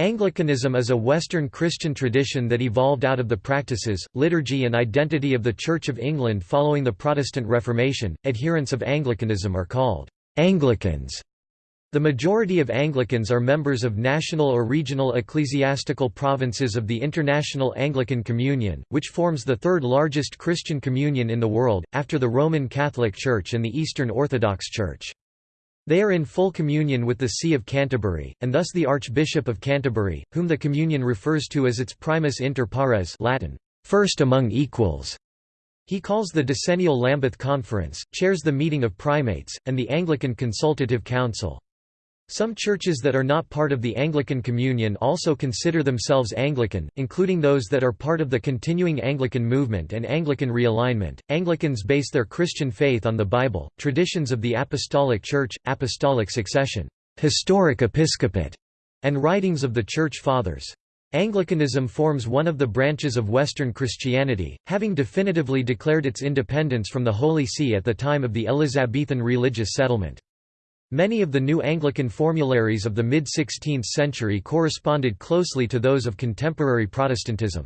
Anglicanism is a Western Christian tradition that evolved out of the practices, liturgy, and identity of the Church of England following the Protestant Reformation. Adherents of Anglicanism are called Anglicans. The majority of Anglicans are members of national or regional ecclesiastical provinces of the International Anglican Communion, which forms the third largest Christian communion in the world, after the Roman Catholic Church and the Eastern Orthodox Church. They are in full communion with the See of Canterbury, and thus the Archbishop of Canterbury, whom the communion refers to as its primus inter pares Latin, first among equals. He calls the decennial Lambeth Conference, chairs the meeting of primates, and the Anglican Consultative Council. Some churches that are not part of the Anglican Communion also consider themselves Anglican, including those that are part of the continuing Anglican movement and Anglican realignment. Anglicans base their Christian faith on the Bible, traditions of the Apostolic Church, apostolic succession, historic episcopate, and writings of the Church Fathers. Anglicanism forms one of the branches of Western Christianity, having definitively declared its independence from the Holy See at the time of the Elizabethan religious settlement. Many of the new Anglican formularies of the mid-16th century corresponded closely to those of contemporary Protestantism.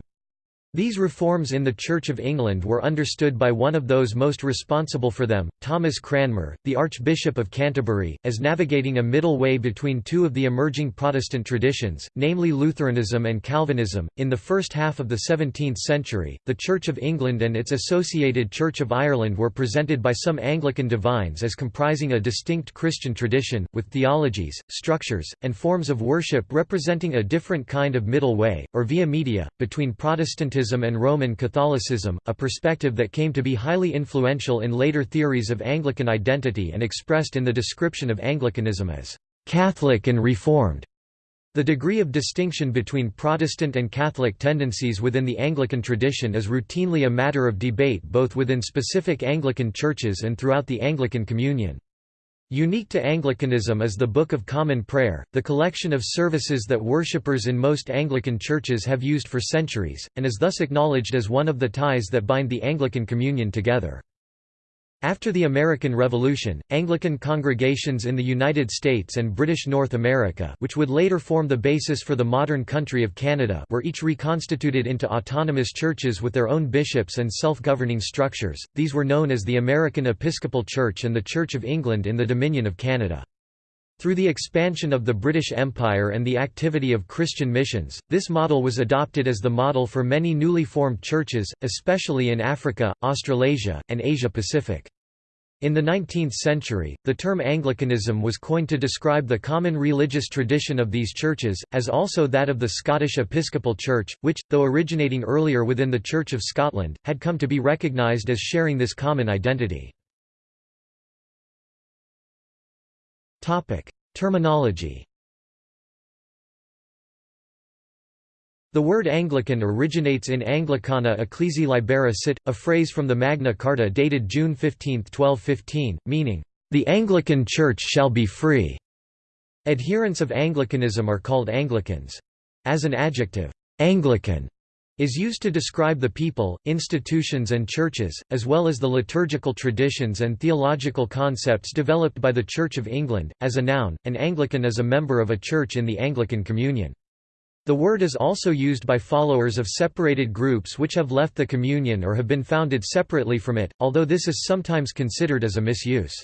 These reforms in the Church of England were understood by one of those most responsible for them, Thomas Cranmer, the Archbishop of Canterbury, as navigating a middle way between two of the emerging Protestant traditions, namely Lutheranism and Calvinism. In the first half of the 17th century, the Church of England and its associated Church of Ireland were presented by some Anglican divines as comprising a distinct Christian tradition, with theologies, structures, and forms of worship representing a different kind of middle way, or via media, between Protestantism and Roman Catholicism, a perspective that came to be highly influential in later theories of Anglican identity and expressed in the description of Anglicanism as «Catholic and Reformed». The degree of distinction between Protestant and Catholic tendencies within the Anglican tradition is routinely a matter of debate both within specific Anglican churches and throughout the Anglican Communion. Unique to Anglicanism is the Book of Common Prayer, the collection of services that worshippers in most Anglican churches have used for centuries, and is thus acknowledged as one of the ties that bind the Anglican Communion together. After the American Revolution, Anglican congregations in the United States and British North America which would later form the basis for the modern country of Canada were each reconstituted into autonomous churches with their own bishops and self-governing structures, these were known as the American Episcopal Church and the Church of England in the Dominion of Canada. Through the expansion of the British Empire and the activity of Christian missions, this model was adopted as the model for many newly formed churches, especially in Africa, Australasia, and Asia-Pacific. In the 19th century, the term Anglicanism was coined to describe the common religious tradition of these churches, as also that of the Scottish Episcopal Church, which, though originating earlier within the Church of Scotland, had come to be recognised as sharing this common identity. Terminology The word Anglican originates in Anglicana Ecclesia Libera Sit, a phrase from the Magna Carta dated June 15, 1215, meaning, "...the Anglican Church shall be free." Adherents of Anglicanism are called Anglicans. As an adjective, Anglican is used to describe the people, institutions and churches, as well as the liturgical traditions and theological concepts developed by the Church of England. As a noun, an Anglican is a member of a church in the Anglican Communion. The word is also used by followers of separated groups which have left the communion or have been founded separately from it, although this is sometimes considered as a misuse.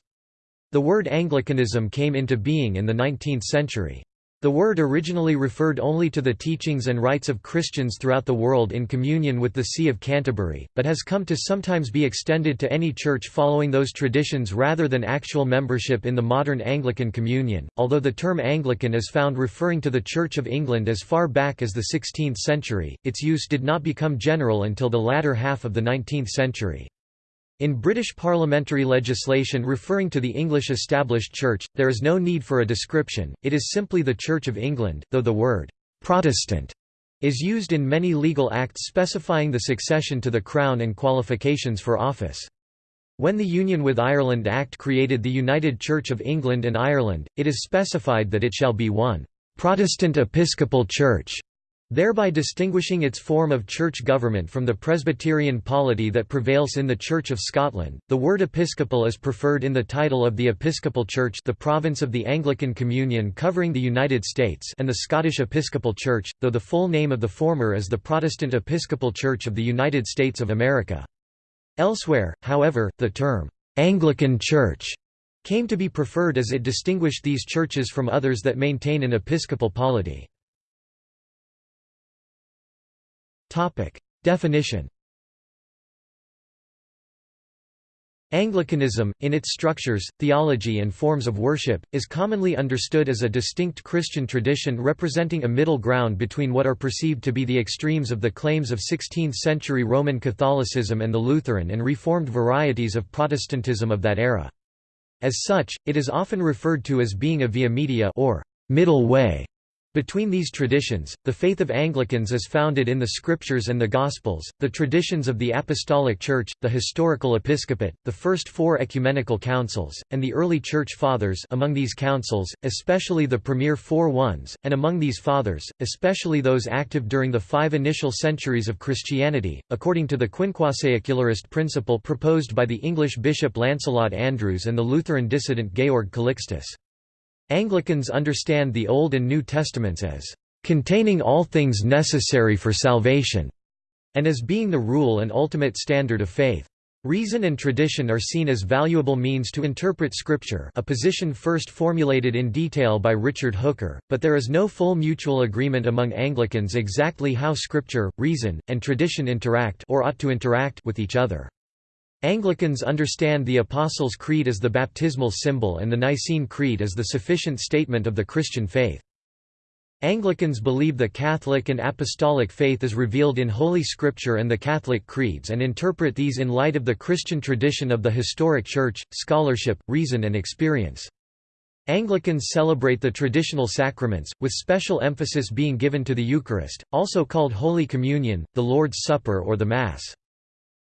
The word Anglicanism came into being in the 19th century. The word originally referred only to the teachings and rites of Christians throughout the world in communion with the See of Canterbury, but has come to sometimes be extended to any church following those traditions rather than actual membership in the modern Anglican Communion. Although the term Anglican is found referring to the Church of England as far back as the 16th century, its use did not become general until the latter half of the 19th century. In British parliamentary legislation referring to the English established church, there is no need for a description, it is simply the Church of England, though the word «Protestant» is used in many legal acts specifying the succession to the Crown and qualifications for office. When the Union with Ireland Act created the United Church of England and Ireland, it is specified that it shall be one «Protestant Episcopal Church» thereby distinguishing its form of church government from the Presbyterian polity that prevails in the Church of Scotland. The word episcopal is preferred in the title of the Episcopal Church, the province of the Anglican Communion covering the United States, and the Scottish Episcopal Church, though the full name of the former is the Protestant Episcopal Church of the United States of America. Elsewhere, however, the term Anglican Church came to be preferred as it distinguished these churches from others that maintain an episcopal polity. Definition. Anglicanism, in its structures, theology and forms of worship, is commonly understood as a distinct Christian tradition representing a middle ground between what are perceived to be the extremes of the claims of 16th-century Roman Catholicism and the Lutheran and Reformed varieties of Protestantism of that era. As such, it is often referred to as being a via media or middle way between these traditions, the faith of Anglicans is founded in the Scriptures and the Gospels, the traditions of the Apostolic Church, the historical episcopate, the first four ecumenical councils, and the early Church Fathers among these councils, especially the premier four ones, and among these Fathers, especially those active during the five initial centuries of Christianity, according to the quinquasecularist principle proposed by the English Bishop Lancelot Andrewes and the Lutheran dissident Georg Calixtus. Anglicans understand the Old and New Testaments as containing all things necessary for salvation, and as being the rule and ultimate standard of faith. Reason and tradition are seen as valuable means to interpret Scripture a position first formulated in detail by Richard Hooker, but there is no full mutual agreement among Anglicans exactly how Scripture, reason, and tradition interact or ought to interact with each other. Anglicans understand the Apostles' Creed as the baptismal symbol and the Nicene Creed as the sufficient statement of the Christian faith. Anglicans believe the Catholic and Apostolic faith is revealed in Holy Scripture and the Catholic creeds and interpret these in light of the Christian tradition of the historic Church, scholarship, reason and experience. Anglicans celebrate the traditional sacraments, with special emphasis being given to the Eucharist, also called Holy Communion, the Lord's Supper or the Mass.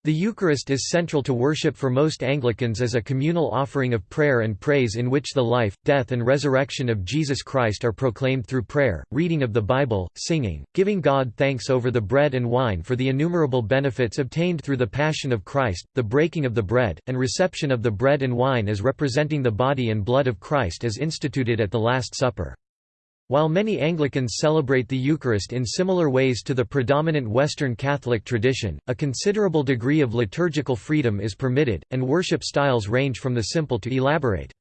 The Eucharist is central to worship for most Anglicans as a communal offering of prayer and praise in which the life, death and resurrection of Jesus Christ are proclaimed through prayer, reading of the Bible, singing, giving God thanks over the bread and wine for the innumerable benefits obtained through the Passion of Christ, the breaking of the bread, and reception of the bread and wine as representing the body and blood of Christ as instituted at the Last Supper. While many Anglicans celebrate the Eucharist in similar ways to the predominant Western Catholic tradition, a considerable degree of liturgical freedom is permitted, and worship styles range from the simple to elaborate.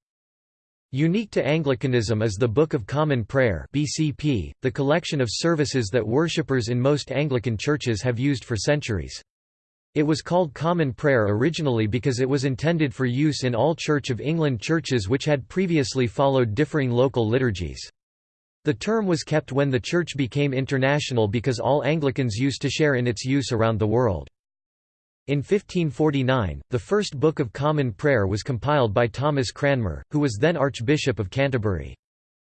Unique to Anglicanism is the Book of Common Prayer BCP, the collection of services that worshippers in most Anglican churches have used for centuries. It was called Common Prayer originally because it was intended for use in all Church of England churches which had previously followed differing local liturgies. The term was kept when the Church became international because all Anglicans used to share in its use around the world. In 1549, the first Book of Common Prayer was compiled by Thomas Cranmer, who was then Archbishop of Canterbury.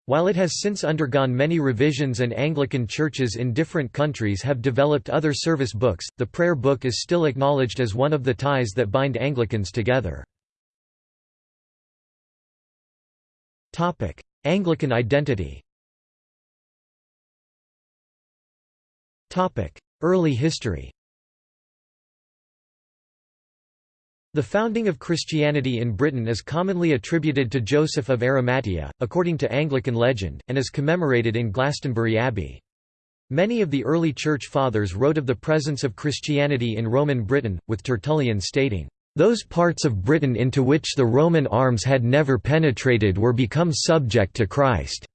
While it has since undergone many revisions and Anglican churches in different countries have developed other service books, the prayer book is still acknowledged as one of the ties that bind Anglicans together. Anglican identity Early history The founding of Christianity in Britain is commonly attributed to Joseph of Arimathea, according to Anglican legend, and is commemorated in Glastonbury Abbey. Many of the early Church Fathers wrote of the presence of Christianity in Roman Britain, with Tertullian stating, "...those parts of Britain into which the Roman arms had never penetrated were become subject to Christ."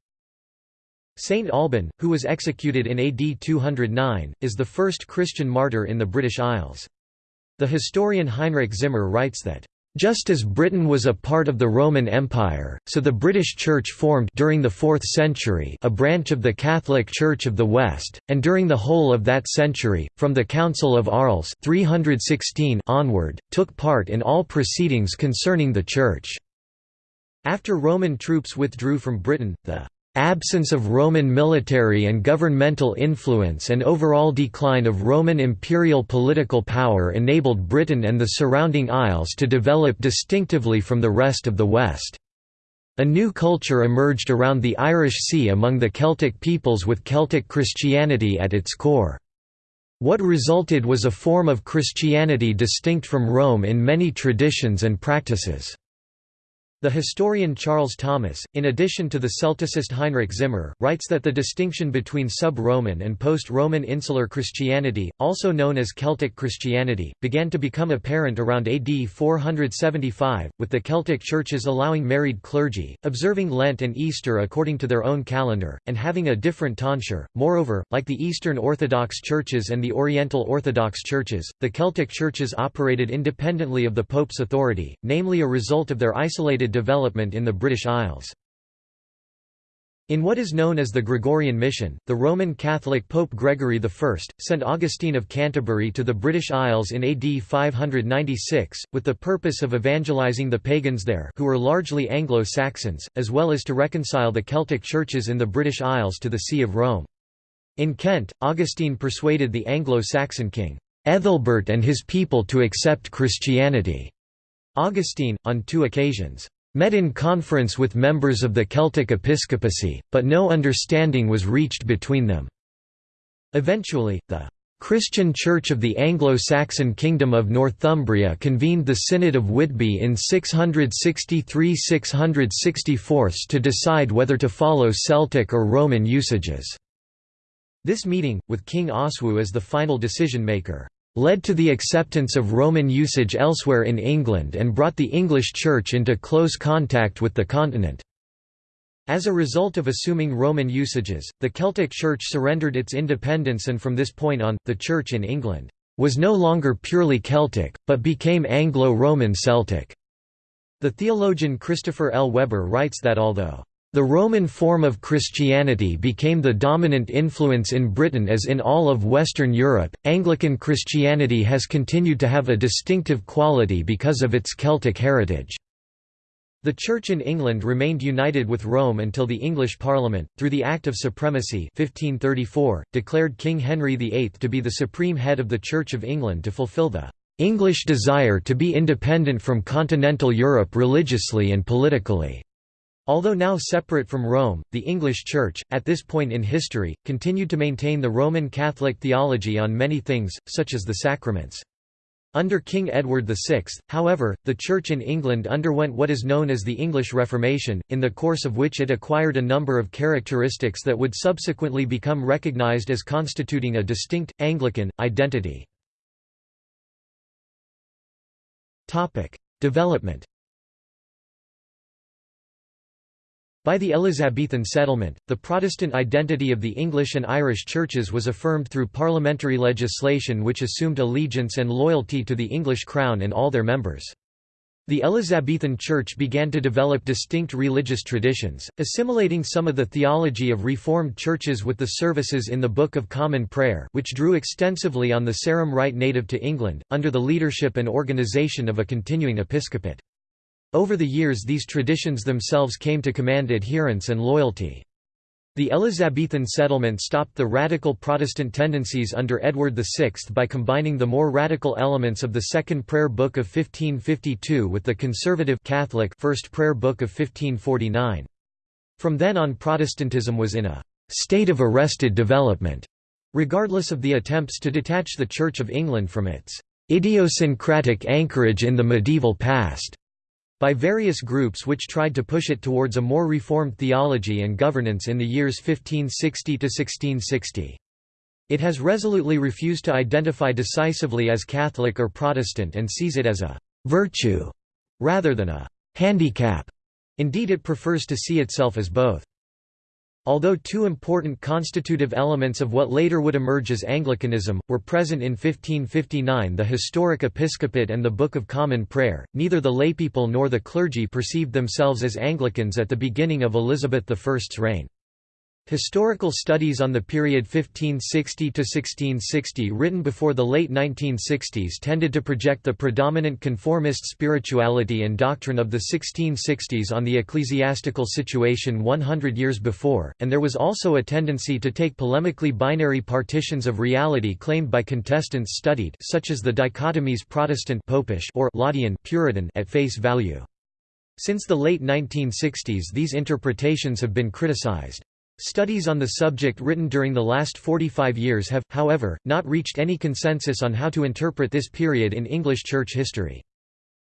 Saint Alban, who was executed in AD 209, is the first Christian martyr in the British Isles. The historian Heinrich Zimmer writes that, just as Britain was a part of the Roman Empire, so the British Church formed during the 4th century a branch of the Catholic Church of the West, and during the whole of that century, from the Council of Arles 316 onward, took part in all proceedings concerning the Church. After Roman troops withdrew from Britain, the Absence of Roman military and governmental influence and overall decline of Roman imperial political power enabled Britain and the surrounding isles to develop distinctively from the rest of the West. A new culture emerged around the Irish Sea among the Celtic peoples with Celtic Christianity at its core. What resulted was a form of Christianity distinct from Rome in many traditions and practices. The historian Charles Thomas, in addition to the Celticist Heinrich Zimmer, writes that the distinction between sub-Roman and post-Roman insular Christianity, also known as Celtic Christianity, began to become apparent around AD 475, with the Celtic churches allowing married clergy, observing Lent and Easter according to their own calendar, and having a different tonsure. Moreover, like the Eastern Orthodox churches and the Oriental Orthodox churches, the Celtic churches operated independently of the Pope's authority, namely a result of their isolated development in the British Isles. In what is known as the Gregorian Mission, the Roman Catholic Pope Gregory I, sent Augustine of Canterbury to the British Isles in AD 596, with the purpose of evangelizing the pagans there who were largely Anglo-Saxons, as well as to reconcile the Celtic churches in the British Isles to the See of Rome. In Kent, Augustine persuaded the Anglo-Saxon king, Ethelbert and his people to accept Christianity. Augustine, on two occasions, met in conference with members of the Celtic episcopacy, but no understanding was reached between them. Eventually, the Christian Church of the Anglo-Saxon Kingdom of Northumbria convened the Synod of Whitby in 663–664 to decide whether to follow Celtic or Roman usages. This meeting, with King Oswiu as the final decision-maker, led to the acceptance of Roman usage elsewhere in England and brought the English Church into close contact with the continent. As a result of assuming Roman usages, the Celtic Church surrendered its independence and from this point on, the Church in England was no longer purely Celtic, but became Anglo-Roman Celtic. The theologian Christopher L. Webber writes that although the Roman form of Christianity became the dominant influence in Britain as in all of Western Europe. Anglican Christianity has continued to have a distinctive quality because of its Celtic heritage. The Church in England remained united with Rome until the English Parliament, through the Act of Supremacy 1534, declared King Henry VIII to be the supreme head of the Church of England to fulfil the English desire to be independent from continental Europe religiously and politically. Although now separate from Rome, the English Church, at this point in history, continued to maintain the Roman Catholic theology on many things, such as the sacraments. Under King Edward VI, however, the Church in England underwent what is known as the English Reformation, in the course of which it acquired a number of characteristics that would subsequently become recognised as constituting a distinct, Anglican, identity. Development By the Elizabethan settlement, the Protestant identity of the English and Irish churches was affirmed through parliamentary legislation which assumed allegiance and loyalty to the English crown and all their members. The Elizabethan Church began to develop distinct religious traditions, assimilating some of the theology of Reformed churches with the services in the Book of Common Prayer which drew extensively on the Sarum rite native to England, under the leadership and organisation of a continuing episcopate. Over the years these traditions themselves came to command adherence and loyalty. The Elizabethan settlement stopped the radical Protestant tendencies under Edward VI by combining the more radical elements of the Second Prayer Book of 1552 with the conservative Catholic First Prayer Book of 1549. From then on Protestantism was in a «state of arrested development», regardless of the attempts to detach the Church of England from its «idiosyncratic anchorage in the medieval past» by various groups which tried to push it towards a more reformed theology and governance in the years 1560–1660. It has resolutely refused to identify decisively as Catholic or Protestant and sees it as a «virtue» rather than a «handicap». Indeed it prefers to see itself as both. Although two important constitutive elements of what later would emerge as Anglicanism, were present in 1559 the historic episcopate and the Book of Common Prayer, neither the laypeople nor the clergy perceived themselves as Anglicans at the beginning of Elizabeth I's reign. Historical studies on the period 1560–1660 written before the late 1960s tended to project the predominant conformist spirituality and doctrine of the 1660s on the ecclesiastical situation 100 years before, and there was also a tendency to take polemically binary partitions of reality claimed by contestants studied such as the dichotomies Protestant Popish or Laudian Puritan at face value. Since the late 1960s these interpretations have been criticized. Studies on the subject written during the last 45 years have, however, not reached any consensus on how to interpret this period in English church history.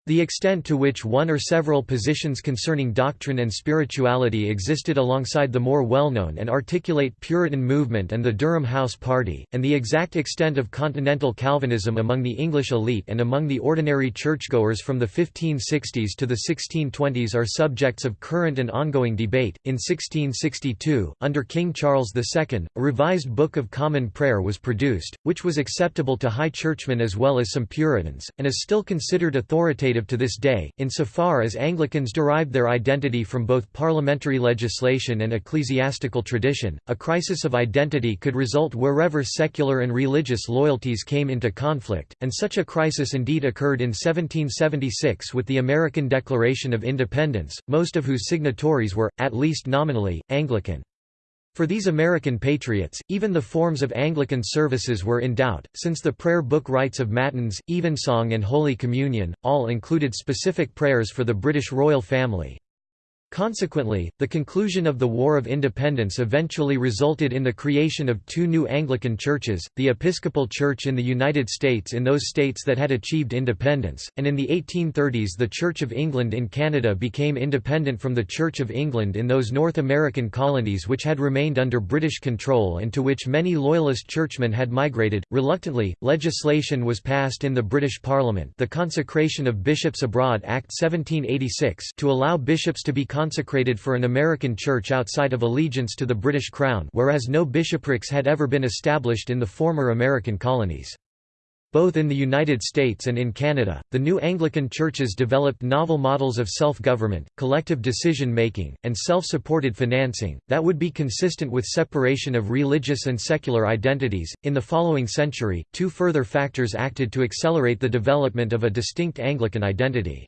The extent to which one or several positions concerning doctrine and spirituality existed alongside the more well-known and articulate Puritan movement and the Durham House Party, and the exact extent of continental Calvinism among the English elite and among the ordinary churchgoers from the 1560s to the 1620s are subjects of current and ongoing debate. In 1662, under King Charles II, a revised Book of Common Prayer was produced, which was acceptable to high churchmen as well as some Puritans, and is still considered authoritative to this day, insofar as Anglicans derived their identity from both parliamentary legislation and ecclesiastical tradition. A crisis of identity could result wherever secular and religious loyalties came into conflict, and such a crisis indeed occurred in 1776 with the American Declaration of Independence, most of whose signatories were, at least nominally, Anglican. For these American patriots, even the forms of Anglican services were in doubt, since the prayer book rites of Matins, Evensong and Holy Communion, all included specific prayers for the British royal family. Consequently, the conclusion of the War of Independence eventually resulted in the creation of two new Anglican churches, the Episcopal Church in the United States in those states that had achieved independence, and in the 1830s the Church of England in Canada became independent from the Church of England in those North American colonies which had remained under British control and to which many Loyalist churchmen had migrated. Reluctantly, legislation was passed in the British Parliament the Consecration of Bishops Abroad Act 1786 to allow bishops to be consecrated for an American church outside of allegiance to the British Crown whereas no bishoprics had ever been established in the former American colonies. Both in the United States and in Canada, the new Anglican churches developed novel models of self-government, collective decision-making, and self-supported financing, that would be consistent with separation of religious and secular identities. In the following century, two further factors acted to accelerate the development of a distinct Anglican identity.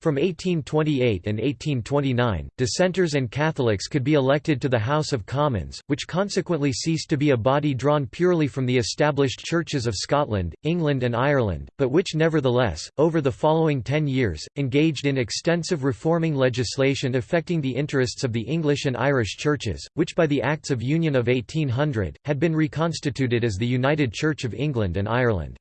From 1828 and 1829, dissenters and Catholics could be elected to the House of Commons, which consequently ceased to be a body drawn purely from the established churches of Scotland, England and Ireland, but which nevertheless, over the following ten years, engaged in extensive reforming legislation affecting the interests of the English and Irish churches, which by the Acts of Union of 1800, had been reconstituted as the United Church of England and Ireland.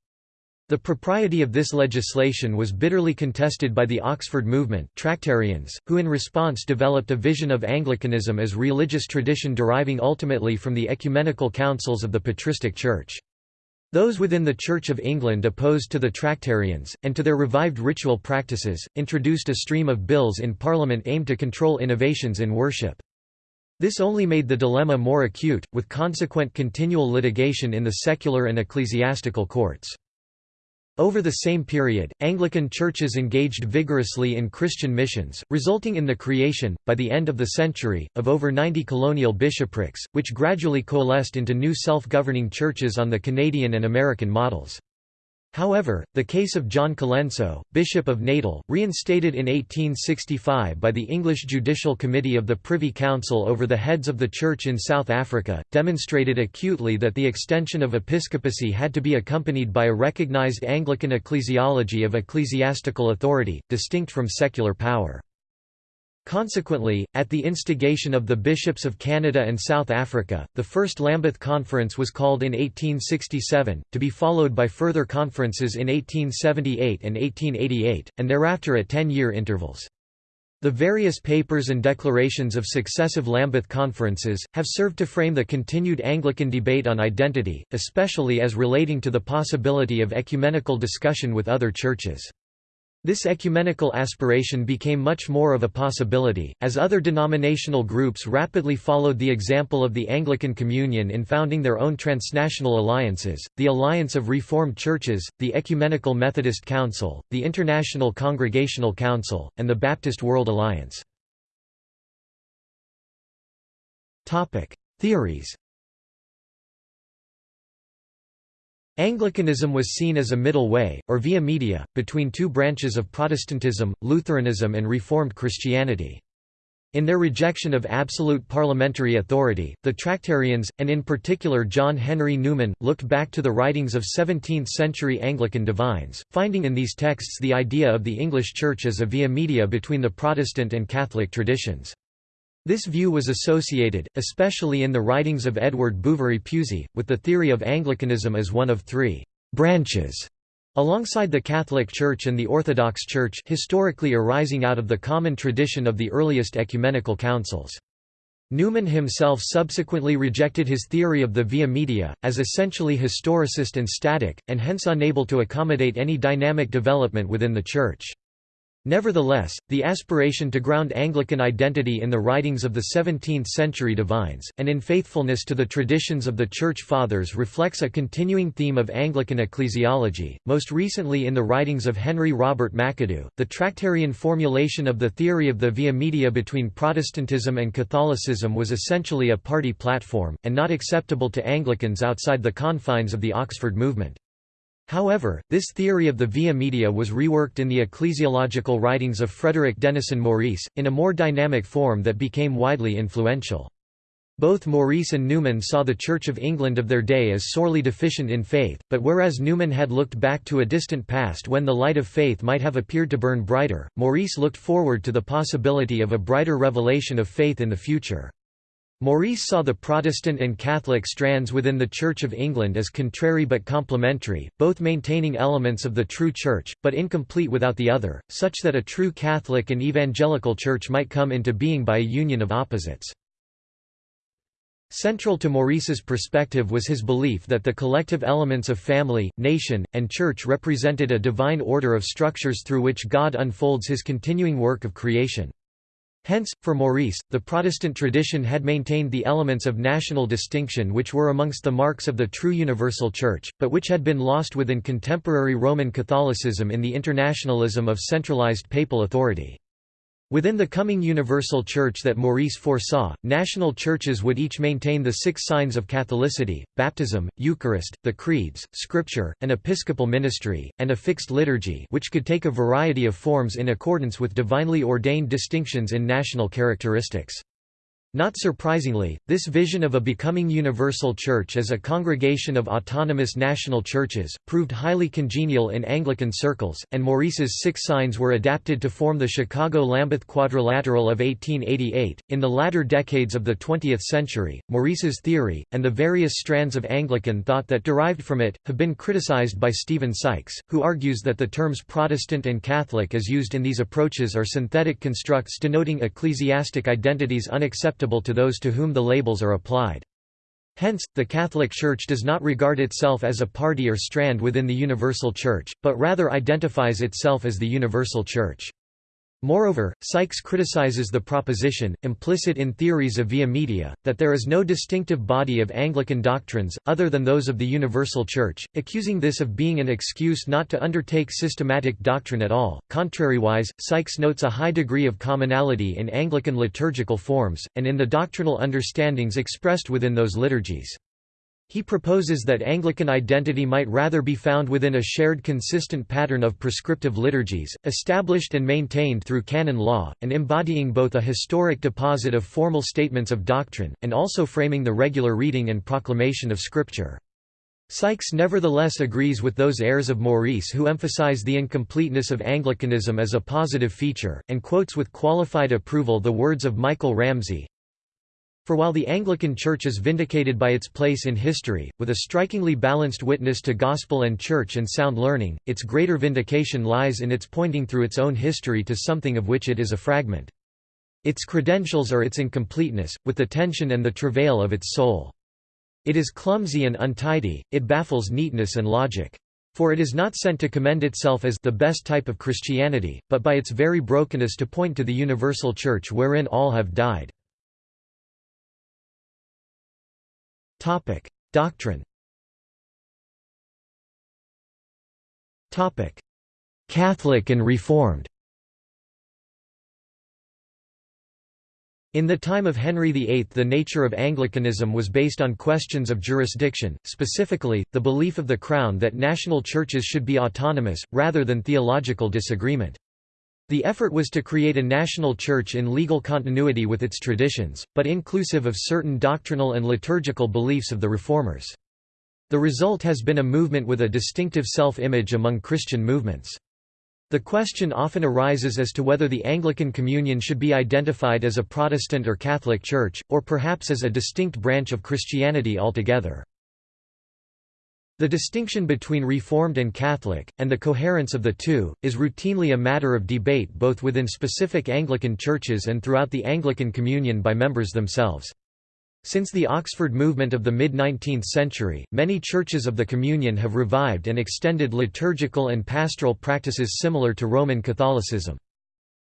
The propriety of this legislation was bitterly contested by the Oxford movement Tractarians, who in response developed a vision of Anglicanism as religious tradition deriving ultimately from the ecumenical councils of the patristic church. Those within the Church of England opposed to the Tractarians, and to their revived ritual practices, introduced a stream of bills in Parliament aimed to control innovations in worship. This only made the dilemma more acute, with consequent continual litigation in the secular and ecclesiastical courts. Over the same period, Anglican churches engaged vigorously in Christian missions, resulting in the creation, by the end of the century, of over 90 colonial bishoprics, which gradually coalesced into new self-governing churches on the Canadian and American models. However, the case of John Colenso, Bishop of Natal, reinstated in 1865 by the English Judicial Committee of the Privy Council over the heads of the Church in South Africa, demonstrated acutely that the extension of episcopacy had to be accompanied by a recognised Anglican ecclesiology of ecclesiastical authority, distinct from secular power. Consequently, at the instigation of the bishops of Canada and South Africa, the First Lambeth Conference was called in 1867, to be followed by further conferences in 1878 and 1888, and thereafter at ten-year intervals. The various papers and declarations of successive Lambeth conferences, have served to frame the continued Anglican debate on identity, especially as relating to the possibility of ecumenical discussion with other churches. This ecumenical aspiration became much more of a possibility, as other denominational groups rapidly followed the example of the Anglican Communion in founding their own transnational alliances, the Alliance of Reformed Churches, the Ecumenical Methodist Council, the International Congregational Council, and the Baptist World Alliance. Theories Anglicanism was seen as a middle way, or via media, between two branches of Protestantism, Lutheranism and Reformed Christianity. In their rejection of absolute parliamentary authority, the Tractarians, and in particular John Henry Newman, looked back to the writings of 17th-century Anglican divines, finding in these texts the idea of the English Church as a via media between the Protestant and Catholic traditions. This view was associated, especially in the writings of Edward Bouverie Pusey, with the theory of Anglicanism as one of three «branches» Alongside the Catholic Church and the Orthodox Church historically arising out of the common tradition of the earliest ecumenical councils. Newman himself subsequently rejected his theory of the via media, as essentially historicist and static, and hence unable to accommodate any dynamic development within the Church. Nevertheless, the aspiration to ground Anglican identity in the writings of the 17th-century divines, and in faithfulness to the traditions of the Church Fathers reflects a continuing theme of Anglican ecclesiology, most recently in the writings of Henry Robert McAdoo. The Tractarian formulation of the theory of the via media between Protestantism and Catholicism was essentially a party platform, and not acceptable to Anglicans outside the confines of the Oxford movement. However, this theory of the via media was reworked in the ecclesiological writings of Frederick Denison Maurice, in a more dynamic form that became widely influential. Both Maurice and Newman saw the Church of England of their day as sorely deficient in faith, but whereas Newman had looked back to a distant past when the light of faith might have appeared to burn brighter, Maurice looked forward to the possibility of a brighter revelation of faith in the future. Maurice saw the Protestant and Catholic strands within the Church of England as contrary but complementary, both maintaining elements of the true Church, but incomplete without the other, such that a true Catholic and evangelical Church might come into being by a union of opposites. Central to Maurice's perspective was his belief that the collective elements of family, nation, and church represented a divine order of structures through which God unfolds his continuing work of creation. Hence, for Maurice, the Protestant tradition had maintained the elements of national distinction which were amongst the marks of the true universal Church, but which had been lost within contemporary Roman Catholicism in the internationalism of centralized papal authority. Within the coming universal church that Maurice foresaw, national churches would each maintain the six signs of Catholicity, baptism, Eucharist, the creeds, scripture, an episcopal ministry, and a fixed liturgy which could take a variety of forms in accordance with divinely ordained distinctions in national characteristics. Not surprisingly, this vision of a becoming universal church as a congregation of autonomous national churches, proved highly congenial in Anglican circles, and Maurice's six signs were adapted to form the Chicago-Lambeth Quadrilateral of 1888. In the latter decades of the 20th century, Maurice's theory, and the various strands of Anglican thought that derived from it, have been criticized by Stephen Sykes, who argues that the terms Protestant and Catholic as used in these approaches are synthetic constructs denoting ecclesiastic identities unacceptable to those to whom the labels are applied. Hence, the Catholic Church does not regard itself as a party or strand within the Universal Church, but rather identifies itself as the Universal Church. Moreover, Sykes criticizes the proposition, implicit in theories of via media, that there is no distinctive body of Anglican doctrines, other than those of the Universal Church, accusing this of being an excuse not to undertake systematic doctrine at all. Contrariwise, Sykes notes a high degree of commonality in Anglican liturgical forms, and in the doctrinal understandings expressed within those liturgies. He proposes that Anglican identity might rather be found within a shared consistent pattern of prescriptive liturgies, established and maintained through canon law, and embodying both a historic deposit of formal statements of doctrine, and also framing the regular reading and proclamation of Scripture. Sykes nevertheless agrees with those heirs of Maurice who emphasize the incompleteness of Anglicanism as a positive feature, and quotes with qualified approval the words of Michael Ramsey, for while the Anglican Church is vindicated by its place in history, with a strikingly balanced witness to gospel and church and sound learning, its greater vindication lies in its pointing through its own history to something of which it is a fragment. Its credentials are its incompleteness, with the tension and the travail of its soul. It is clumsy and untidy, it baffles neatness and logic. For it is not sent to commend itself as the best type of Christianity, but by its very brokenness to point to the universal Church wherein all have died. Topic: Doctrine. Topic: Catholic and Reformed. In the time of Henry VIII the nature of Anglicanism was based on questions of jurisdiction, specifically, the belief of the Crown that national churches should be autonomous, rather than theological disagreement. The effort was to create a national church in legal continuity with its traditions, but inclusive of certain doctrinal and liturgical beliefs of the Reformers. The result has been a movement with a distinctive self-image among Christian movements. The question often arises as to whether the Anglican Communion should be identified as a Protestant or Catholic church, or perhaps as a distinct branch of Christianity altogether. The distinction between Reformed and Catholic, and the coherence of the two, is routinely a matter of debate both within specific Anglican churches and throughout the Anglican Communion by members themselves. Since the Oxford movement of the mid-19th century, many churches of the Communion have revived and extended liturgical and pastoral practices similar to Roman Catholicism.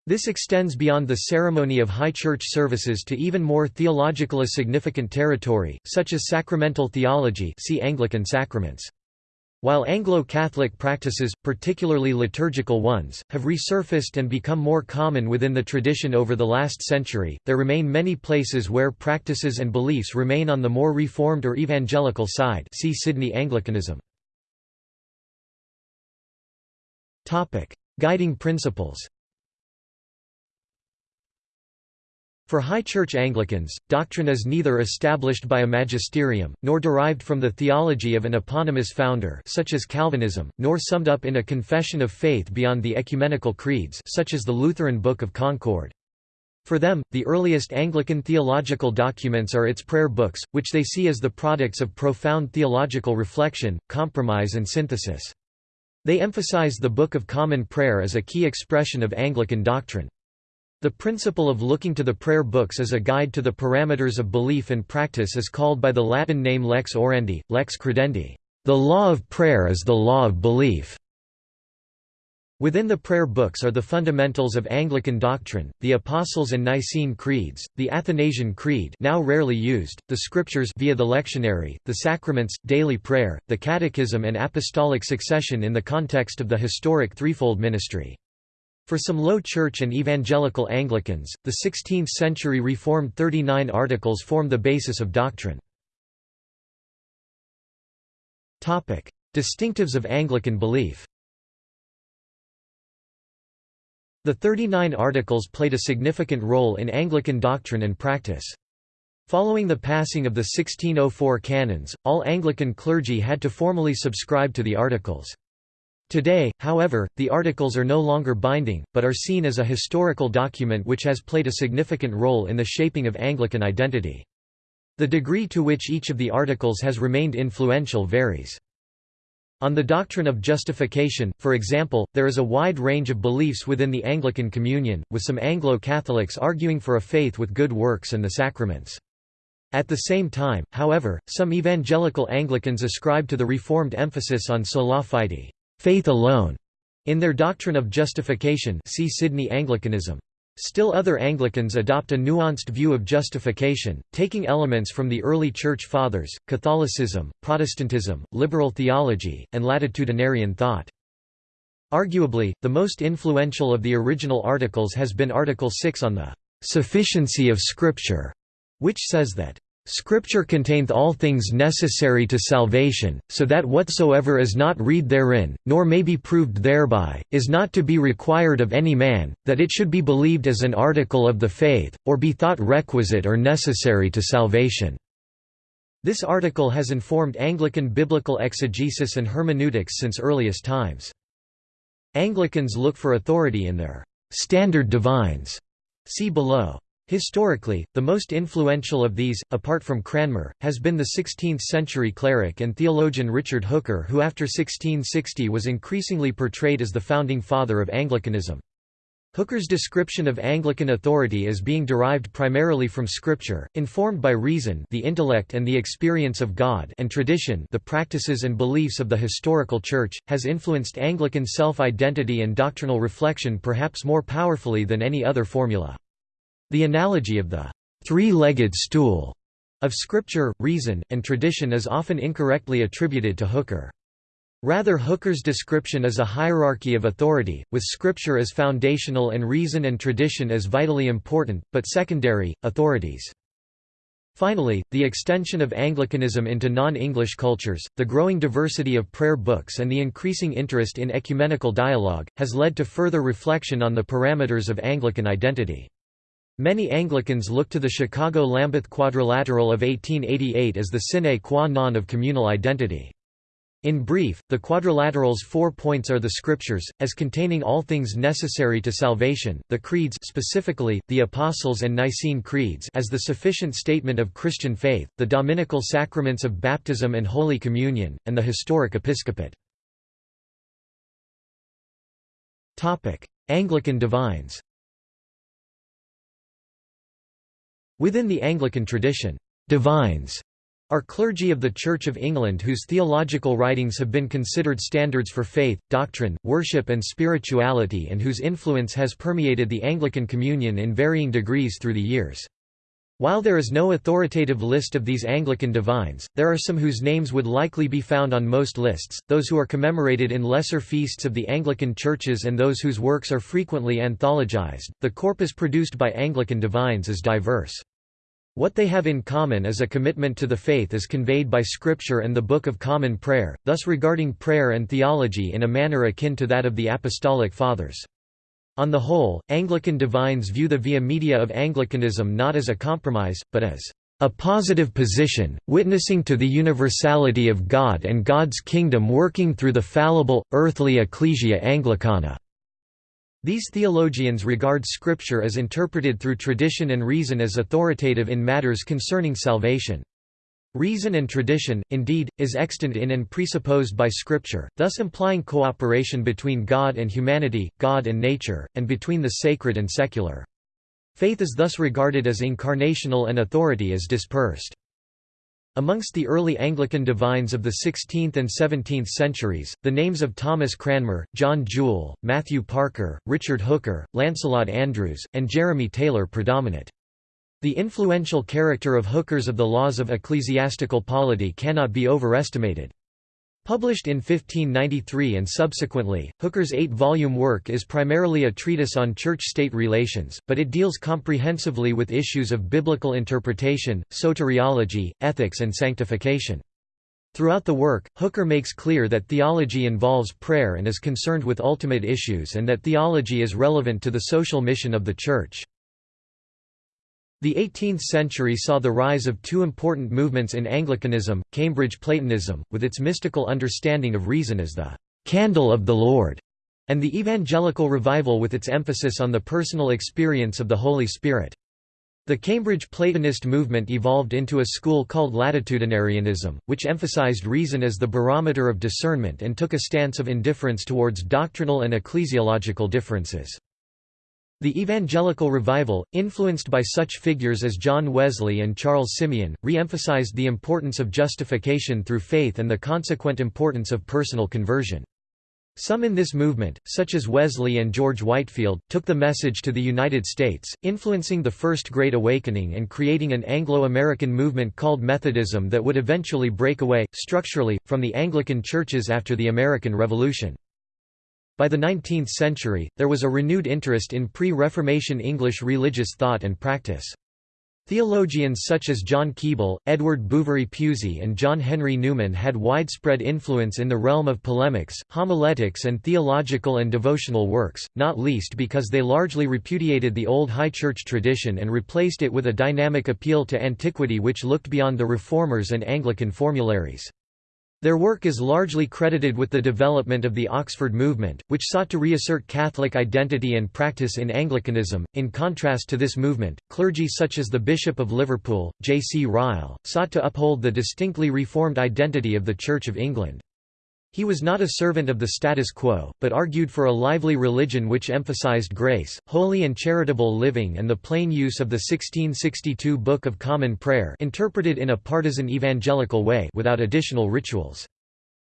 This extends beyond the ceremony of high church services to even more theologically significant territory, such as sacramental theology see Anglican sacraments. While Anglo-Catholic practices, particularly liturgical ones, have resurfaced and become more common within the tradition over the last century, there remain many places where practices and beliefs remain on the more reformed or evangelical side see Sydney Anglicanism. Guiding principles For High Church Anglicans, doctrine is neither established by a magisterium, nor derived from the theology of an eponymous founder such as Calvinism, nor summed up in a confession of faith beyond the ecumenical creeds such as the Lutheran Book of Concord. For them, the earliest Anglican theological documents are its prayer books, which they see as the products of profound theological reflection, compromise and synthesis. They emphasize the Book of Common Prayer as a key expression of Anglican doctrine. The principle of looking to the prayer books as a guide to the parameters of belief and practice is called by the Latin name lex orandi, lex credendi. The law of prayer is the law of belief. Within the prayer books are the fundamentals of Anglican doctrine, the Apostles' and Nicene creeds, the Athanasian Creed now rarely used, the Scriptures via the lectionary, the sacraments, daily prayer, the Catechism and apostolic succession in the context of the historic threefold ministry. For some Low Church and Evangelical Anglicans, the 16th-century Reformed 39 Articles form the basis of doctrine. Distinctives of Anglican belief The 39 Articles played a significant role in Anglican doctrine and practice. Following the passing of the 1604 canons, all Anglican clergy had to formally subscribe to the Articles. Today, however, the articles are no longer binding, but are seen as a historical document which has played a significant role in the shaping of Anglican identity. The degree to which each of the articles has remained influential varies. On the doctrine of justification, for example, there is a wide range of beliefs within the Anglican Communion, with some Anglo-Catholics arguing for a faith with good works and the sacraments. At the same time, however, some evangelical Anglicans ascribe to the Reformed emphasis on sola fide faith alone, in their doctrine of justification see Sydney Anglicanism. Still other Anglicans adopt a nuanced view of justification, taking elements from the early Church Fathers, Catholicism, Protestantism, liberal theology, and latitudinarian thought. Arguably, the most influential of the original articles has been Article 6 on the "...sufficiency of Scripture", which says that Scripture containeth all things necessary to salvation, so that whatsoever is not read therein, nor may be proved thereby, is not to be required of any man, that it should be believed as an article of the faith, or be thought requisite or necessary to salvation." This article has informed Anglican biblical exegesis and hermeneutics since earliest times. Anglicans look for authority in their «standard divines» see below. Historically, the most influential of these, apart from Cranmer, has been the 16th-century cleric and theologian Richard Hooker who after 1660 was increasingly portrayed as the founding father of Anglicanism. Hooker's description of Anglican authority as being derived primarily from Scripture, informed by reason the intellect and the experience of God and tradition the practices and beliefs of the historical Church, has influenced Anglican self-identity and doctrinal reflection perhaps more powerfully than any other formula. The analogy of the three-legged stool of scripture, reason, and tradition is often incorrectly attributed to Hooker. Rather Hooker's description is a hierarchy of authority, with scripture as foundational and reason and tradition as vitally important, but secondary, authorities. Finally, the extension of Anglicanism into non-English cultures, the growing diversity of prayer books and the increasing interest in ecumenical dialogue, has led to further reflection on the parameters of Anglican identity. Many Anglicans look to the Chicago-Lambeth Quadrilateral of 1888 as the sine qua non of communal identity. In brief, the quadrilateral's four points are the scriptures, as containing all things necessary to salvation, the creeds specifically, the Apostles' and Nicene Creeds as the sufficient statement of Christian faith, the dominical sacraments of baptism and Holy Communion, and the historic episcopate. Anglican divines Within the Anglican tradition, divines are clergy of the Church of England whose theological writings have been considered standards for faith, doctrine, worship and spirituality and whose influence has permeated the Anglican Communion in varying degrees through the years. While there is no authoritative list of these Anglican divines, there are some whose names would likely be found on most lists, those who are commemorated in lesser feasts of the Anglican churches and those whose works are frequently anthologized. The corpus produced by Anglican divines is diverse. What they have in common is a commitment to the faith as conveyed by Scripture and the Book of Common Prayer, thus regarding prayer and theology in a manner akin to that of the Apostolic Fathers. On the whole, Anglican divines view the via media of Anglicanism not as a compromise, but as a positive position, witnessing to the universality of God and God's kingdom working through the fallible, earthly Ecclesia Anglicana. These theologians regard Scripture as interpreted through tradition and reason as authoritative in matters concerning salvation. Reason and tradition, indeed, is extant in and presupposed by Scripture, thus implying cooperation between God and humanity, God and nature, and between the sacred and secular. Faith is thus regarded as incarnational and authority is dispersed. Amongst the early Anglican divines of the 16th and 17th centuries, the names of Thomas Cranmer, John Jewel, Matthew Parker, Richard Hooker, Lancelot Andrewes, and Jeremy Taylor predominate. The influential character of Hooker's Of the Laws of Ecclesiastical Polity cannot be overestimated. Published in 1593 and subsequently, Hooker's eight-volume work is primarily a treatise on church-state relations, but it deals comprehensively with issues of biblical interpretation, soteriology, ethics and sanctification. Throughout the work, Hooker makes clear that theology involves prayer and is concerned with ultimate issues and that theology is relevant to the social mission of the Church. The 18th century saw the rise of two important movements in Anglicanism, Cambridge Platonism, with its mystical understanding of reason as the «candle of the Lord», and the Evangelical Revival with its emphasis on the personal experience of the Holy Spirit. The Cambridge Platonist movement evolved into a school called latitudinarianism, which emphasized reason as the barometer of discernment and took a stance of indifference towards doctrinal and ecclesiological differences. The Evangelical Revival, influenced by such figures as John Wesley and Charles Simeon, re-emphasized the importance of justification through faith and the consequent importance of personal conversion. Some in this movement, such as Wesley and George Whitefield, took the message to the United States, influencing the First Great Awakening and creating an Anglo-American movement called Methodism that would eventually break away, structurally, from the Anglican churches after the American Revolution. By the 19th century, there was a renewed interest in pre-Reformation English religious thought and practice. Theologians such as John Keble, Edward Bouverie Pusey and John Henry Newman had widespread influence in the realm of polemics, homiletics and theological and devotional works, not least because they largely repudiated the old High Church tradition and replaced it with a dynamic appeal to antiquity which looked beyond the Reformers and Anglican formularies. Their work is largely credited with the development of the Oxford movement, which sought to reassert Catholic identity and practice in Anglicanism. In contrast to this movement, clergy such as the Bishop of Liverpool, J. C. Ryle, sought to uphold the distinctly Reformed identity of the Church of England. He was not a servant of the status quo, but argued for a lively religion which emphasized grace, holy and charitable living and the plain use of the 1662 Book of Common Prayer interpreted in a partisan evangelical way without additional rituals.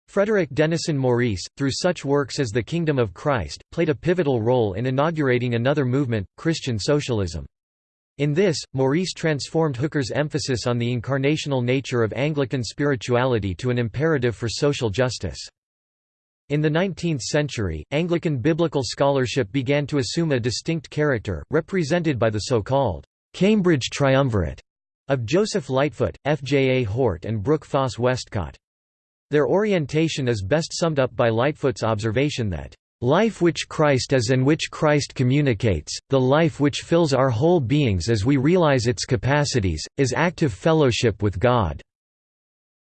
Frederick Denison Maurice, through such works as The Kingdom of Christ, played a pivotal role in inaugurating another movement, Christian socialism. In this, Maurice transformed Hooker's emphasis on the incarnational nature of Anglican spirituality to an imperative for social justice. In the 19th century, Anglican biblical scholarship began to assume a distinct character, represented by the so-called Cambridge Triumvirate, of Joseph Lightfoot, F. J. A. Hort and Brooke Foss Westcott. Their orientation is best summed up by Lightfoot's observation that, "...life which Christ is and which Christ communicates, the life which fills our whole beings as we realize its capacities, is active fellowship with God."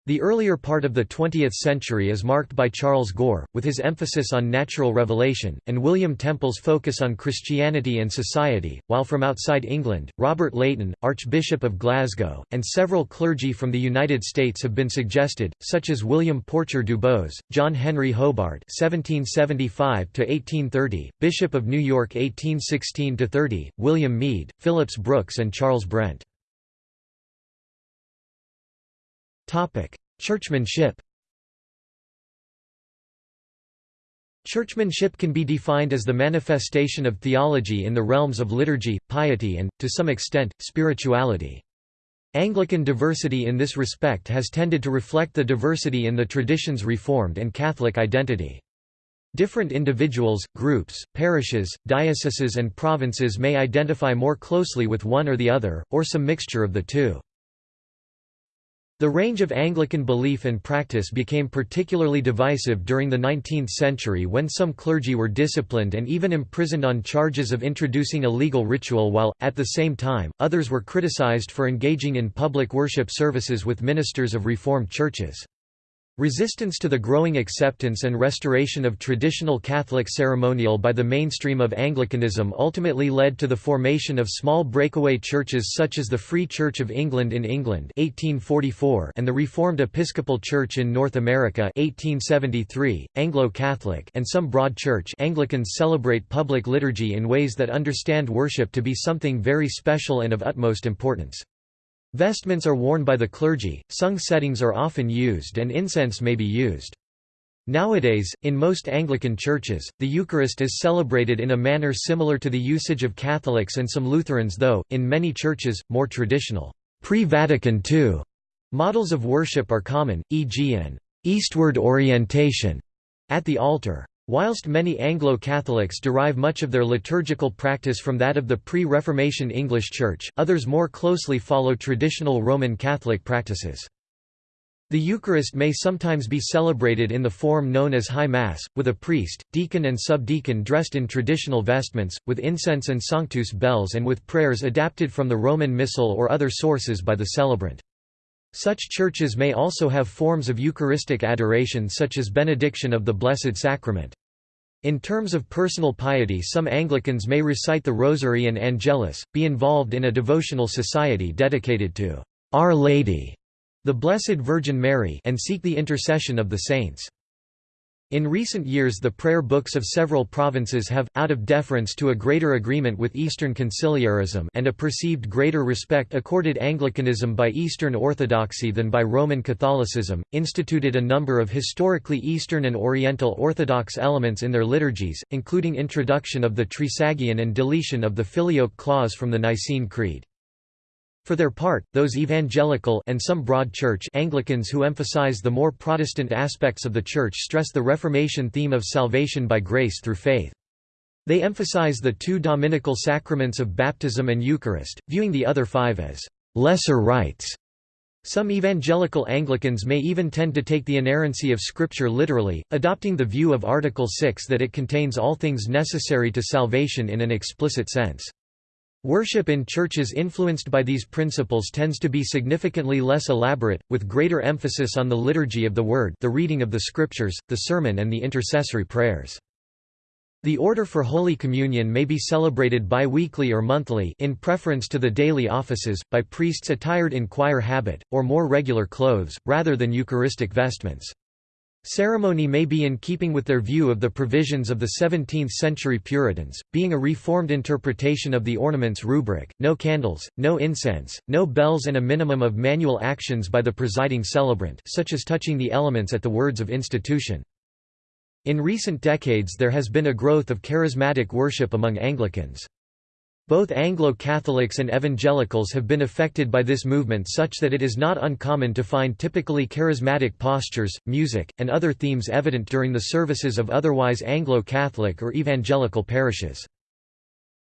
The earlier part of the 20th century is marked by Charles Gore, with his emphasis on natural revelation, and William Temple's focus on Christianity and society, while from outside England, Robert Leighton, Archbishop of Glasgow, and several clergy from the United States have been suggested, such as William Porcher DuBose, John Henry Hobart (1775–1830), Bishop of New York (1816–30), William Meade, Phillips Brooks, and Charles Brent. Churchmanship Churchmanship can be defined as the manifestation of theology in the realms of liturgy, piety and, to some extent, spirituality. Anglican diversity in this respect has tended to reflect the diversity in the tradition's Reformed and Catholic identity. Different individuals, groups, parishes, dioceses and provinces may identify more closely with one or the other, or some mixture of the two. The range of Anglican belief and practice became particularly divisive during the 19th century when some clergy were disciplined and even imprisoned on charges of introducing illegal ritual while, at the same time, others were criticized for engaging in public worship services with ministers of Reformed churches. Resistance to the growing acceptance and restoration of traditional Catholic ceremonial by the mainstream of Anglicanism ultimately led to the formation of small breakaway churches such as the Free Church of England in England 1844 and the Reformed Episcopal Church in North America 1873, Anglo-Catholic and some Broad Church Anglicans celebrate public liturgy in ways that understand worship to be something very special and of utmost importance. Vestments are worn by the clergy, sung settings are often used and incense may be used. Nowadays, in most Anglican churches, the Eucharist is celebrated in a manner similar to the usage of Catholics and some Lutherans though, in many churches, more traditional pre-Vatican II models of worship are common, e.g. an eastward orientation at the altar. Whilst many Anglo-Catholics derive much of their liturgical practice from that of the pre-Reformation English Church, others more closely follow traditional Roman Catholic practices. The Eucharist may sometimes be celebrated in the form known as High Mass, with a priest, deacon and subdeacon dressed in traditional vestments, with incense and sanctus bells and with prayers adapted from the Roman Missal or other sources by the celebrant. Such churches may also have forms of Eucharistic adoration such as benediction of the Blessed Sacrament. In terms of personal piety some Anglicans may recite the Rosary and Angelus, be involved in a devotional society dedicated to Our Lady, the Blessed Virgin Mary and seek the intercession of the saints. In recent years the prayer books of several provinces have, out of deference to a greater agreement with Eastern conciliarism and a perceived greater respect accorded Anglicanism by Eastern Orthodoxy than by Roman Catholicism, instituted a number of historically Eastern and Oriental Orthodox elements in their liturgies, including introduction of the Trisagion and deletion of the Filioque clause from the Nicene Creed. For their part, those evangelical and some broad church Anglicans who emphasize the more Protestant aspects of the Church stress the Reformation theme of salvation by grace through faith. They emphasize the two dominical sacraments of baptism and Eucharist, viewing the other five as lesser rites. Some evangelical Anglicans may even tend to take the inerrancy of Scripture literally, adopting the view of Article 6 that it contains all things necessary to salvation in an explicit sense. Worship in churches influenced by these principles tends to be significantly less elaborate, with greater emphasis on the liturgy of the Word the reading of the Scriptures, the sermon and the intercessory prayers. The order for Holy Communion may be celebrated bi-weekly or monthly in preference to the daily offices, by priests attired in choir habit, or more regular clothes, rather than Eucharistic vestments. Ceremony may be in keeping with their view of the provisions of the 17th-century Puritans, being a reformed interpretation of the ornaments rubric, no candles, no incense, no bells and a minimum of manual actions by the presiding celebrant such as touching the elements at the words of institution. In recent decades there has been a growth of charismatic worship among Anglicans. Both Anglo-Catholics and evangelicals have been affected by this movement such that it is not uncommon to find typically charismatic postures, music, and other themes evident during the services of otherwise Anglo-Catholic or evangelical parishes.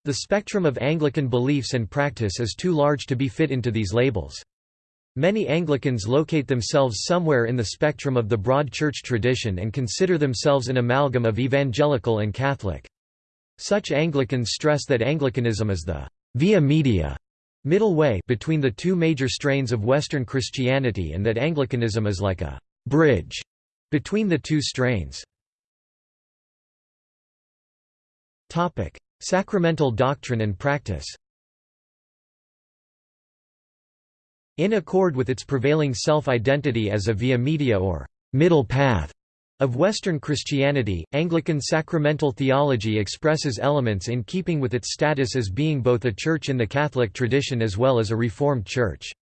The spectrum of Anglican beliefs and practice is too large to be fit into these labels. Many Anglicans locate themselves somewhere in the spectrum of the broad church tradition and consider themselves an amalgam of evangelical and Catholic. Such Anglicans stress that Anglicanism is the via media middle way between the two major strains of Western Christianity and that Anglicanism is like a bridge between the two strains. Sacramental doctrine and practice In accord with its prevailing self-identity as a via media or middle path of Western Christianity, Anglican sacramental theology expresses elements in keeping with its status as being both a church in the Catholic tradition as well as a Reformed church.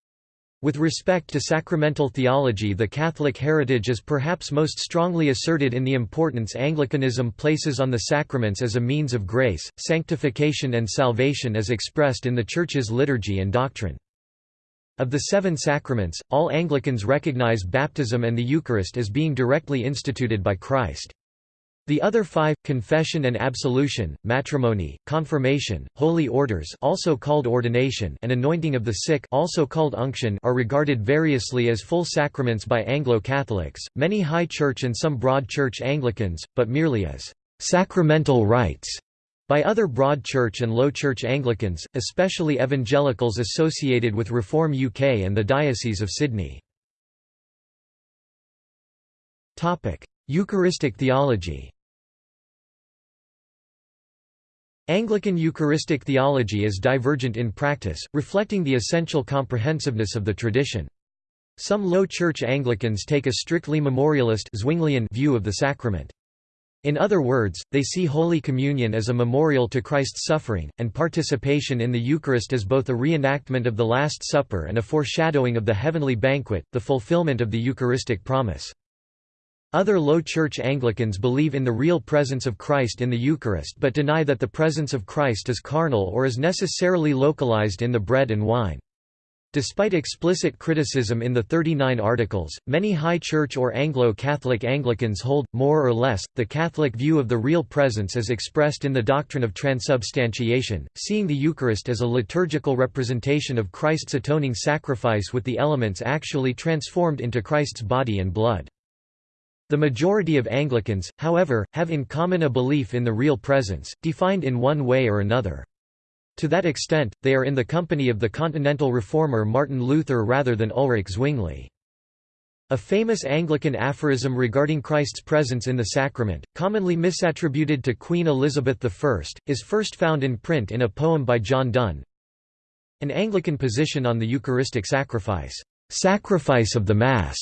With respect to sacramental theology the Catholic heritage is perhaps most strongly asserted in the importance Anglicanism places on the sacraments as a means of grace, sanctification and salvation as expressed in the Church's liturgy and doctrine. Of the seven sacraments, all Anglicans recognize baptism and the Eucharist as being directly instituted by Christ. The other five, confession and absolution, matrimony, confirmation, holy orders also called ordination and anointing of the sick also called unction are regarded variously as full sacraments by Anglo-Catholics, many High Church and some Broad Church Anglicans, but merely as sacramental rites by other Broad Church and Low Church Anglicans, especially evangelicals associated with Reform UK and the Diocese of Sydney. Eucharistic theology Anglican Eucharistic theology is divergent in practice, reflecting the essential comprehensiveness of the tradition. Some Low Church Anglicans take a strictly memorialist view of the sacrament. In other words, they see Holy Communion as a memorial to Christ's suffering, and participation in the Eucharist as both a reenactment of the Last Supper and a foreshadowing of the heavenly banquet, the fulfillment of the Eucharistic promise. Other Low Church Anglicans believe in the real presence of Christ in the Eucharist but deny that the presence of Christ is carnal or is necessarily localized in the bread and wine. Despite explicit criticism in the 39 Articles, many High Church or Anglo-Catholic Anglicans hold, more or less, the Catholic view of the real presence as expressed in the doctrine of transubstantiation, seeing the Eucharist as a liturgical representation of Christ's atoning sacrifice with the elements actually transformed into Christ's body and blood. The majority of Anglicans, however, have in common a belief in the real presence, defined in one way or another. To that extent, they are in the company of the continental reformer Martin Luther rather than Ulrich Zwingli. A famous Anglican aphorism regarding Christ's presence in the sacrament, commonly misattributed to Queen Elizabeth I, is first found in print in a poem by John Donne. An Anglican position on the Eucharistic sacrifice, sacrifice of the Mass,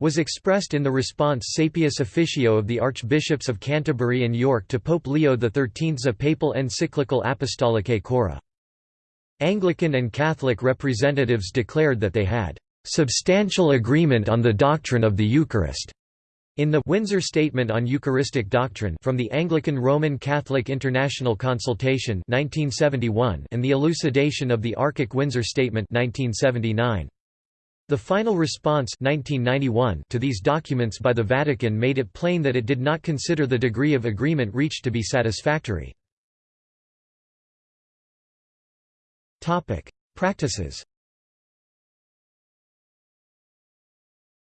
was expressed in the response Saepius Officio of the Archbishops of Canterbury and York to Pope Leo XIII's a papal encyclical Apostolicae Curae. Anglican and Catholic representatives declared that they had "...substantial agreement on the doctrine of the Eucharist." In the Windsor Statement on Eucharistic Doctrine from the Anglican Roman Catholic International Consultation 1971 and the elucidation of the ARCIC Windsor Statement 1979. The final response 1991 to these documents by the Vatican made it plain that it did not consider the degree of agreement reached to be satisfactory. Practices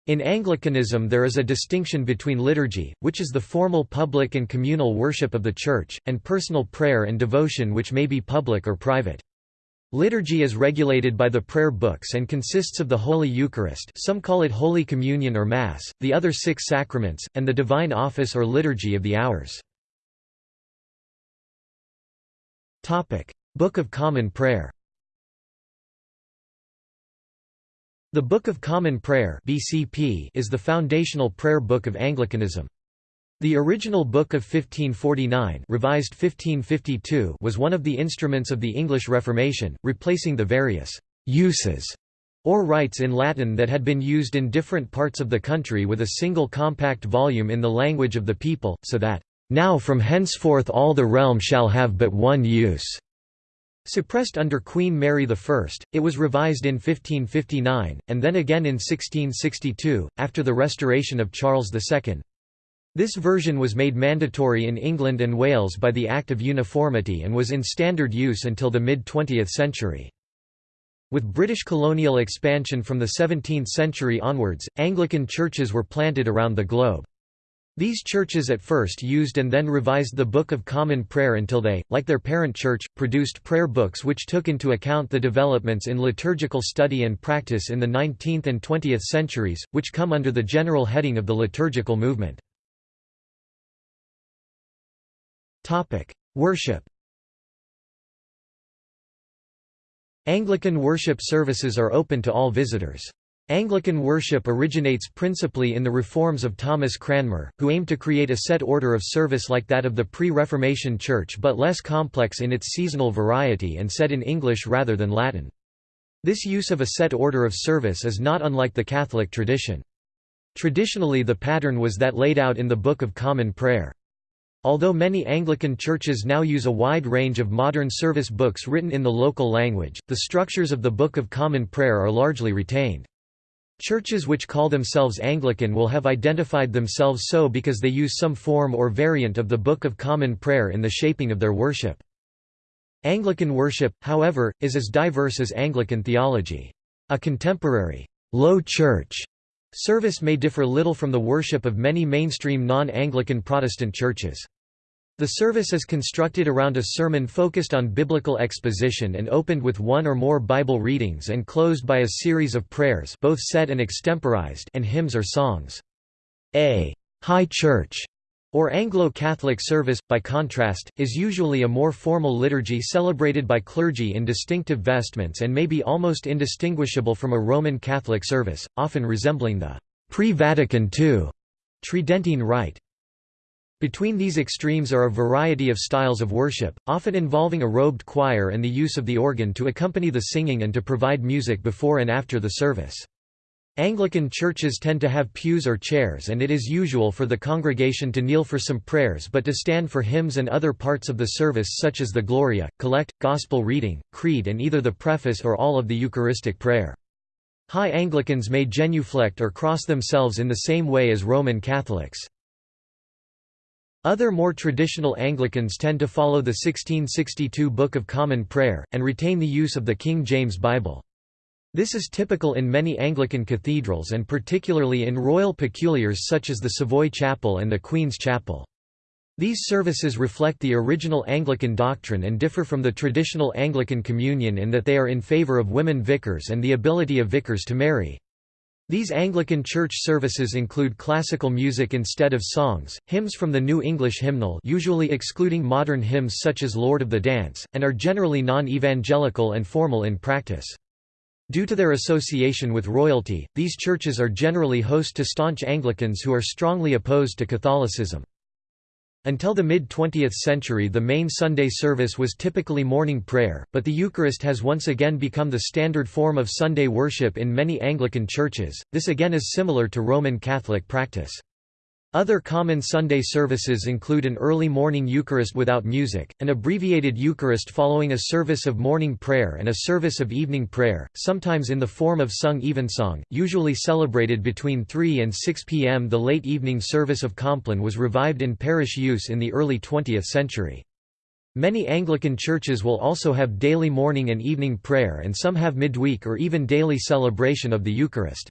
In Anglicanism there is a distinction between liturgy, which is the formal public and communal worship of the Church, and personal prayer and devotion which may be public or private. Liturgy is regulated by the prayer books and consists of the Holy Eucharist some call it Holy Communion or Mass, the other six sacraments, and the Divine Office or Liturgy of the Hours. Book of Common Prayer The Book of Common Prayer is the foundational prayer book of Anglicanism. The original Book of 1549 revised 1552 was one of the instruments of the English Reformation, replacing the various «uses» or rites in Latin that had been used in different parts of the country with a single compact volume in the language of the people, so that «now from henceforth all the realm shall have but one use». Suppressed under Queen Mary I, it was revised in 1559, and then again in 1662, after the restoration of Charles II. This version was made mandatory in England and Wales by the Act of Uniformity and was in standard use until the mid-20th century. With British colonial expansion from the 17th century onwards, Anglican churches were planted around the globe. These churches at first used and then revised the Book of Common Prayer until they, like their parent church, produced prayer books which took into account the developments in liturgical study and practice in the 19th and 20th centuries, which come under the general heading of the liturgical movement. Worship Anglican worship services are open to all visitors. Anglican worship originates principally in the reforms of Thomas Cranmer, who aimed to create a set order of service like that of the pre-Reformation Church but less complex in its seasonal variety and said in English rather than Latin. This use of a set order of service is not unlike the Catholic tradition. Traditionally the pattern was that laid out in the Book of Common Prayer. Although many Anglican churches now use a wide range of modern service books written in the local language, the structures of the Book of Common Prayer are largely retained. Churches which call themselves Anglican will have identified themselves so because they use some form or variant of the Book of Common Prayer in the shaping of their worship. Anglican worship, however, is as diverse as Anglican theology. A contemporary, low church service may differ little from the worship of many mainstream non-Anglican Protestant churches. The service is constructed around a sermon focused on biblical exposition and opened with one or more Bible readings and closed by a series of prayers both set and extemporized and hymns or songs. A «high church» or Anglo-Catholic service, by contrast, is usually a more formal liturgy celebrated by clergy in distinctive vestments and may be almost indistinguishable from a Roman Catholic service, often resembling the pre-Vatican II Tridentine Rite. Between these extremes are a variety of styles of worship, often involving a robed choir and the use of the organ to accompany the singing and to provide music before and after the service. Anglican churches tend to have pews or chairs and it is usual for the congregation to kneel for some prayers but to stand for hymns and other parts of the service such as the Gloria, Collect, Gospel reading, Creed and either the preface or all of the Eucharistic prayer. High Anglicans may genuflect or cross themselves in the same way as Roman Catholics. Other more traditional Anglicans tend to follow the 1662 Book of Common Prayer, and retain the use of the King James Bible. This is typical in many Anglican cathedrals and particularly in royal peculiars such as the Savoy Chapel and the Queen's Chapel. These services reflect the original Anglican doctrine and differ from the traditional Anglican communion in that they are in favour of women vicars and the ability of vicars to marry. These Anglican church services include classical music instead of songs, hymns from the New English hymnal usually excluding modern hymns such as Lord of the Dance, and are generally non-evangelical and formal in practice. Due to their association with royalty, these churches are generally host to staunch Anglicans who are strongly opposed to Catholicism. Until the mid-20th century the main Sunday service was typically morning prayer, but the Eucharist has once again become the standard form of Sunday worship in many Anglican churches, this again is similar to Roman Catholic practice. Other common Sunday services include an early morning Eucharist without music, an abbreviated Eucharist following a service of morning prayer and a service of evening prayer, sometimes in the form of sung evensong, usually celebrated between 3 and 6 p.m. The late evening service of Compline was revived in parish use in the early 20th century. Many Anglican churches will also have daily morning and evening prayer and some have midweek or even daily celebration of the Eucharist.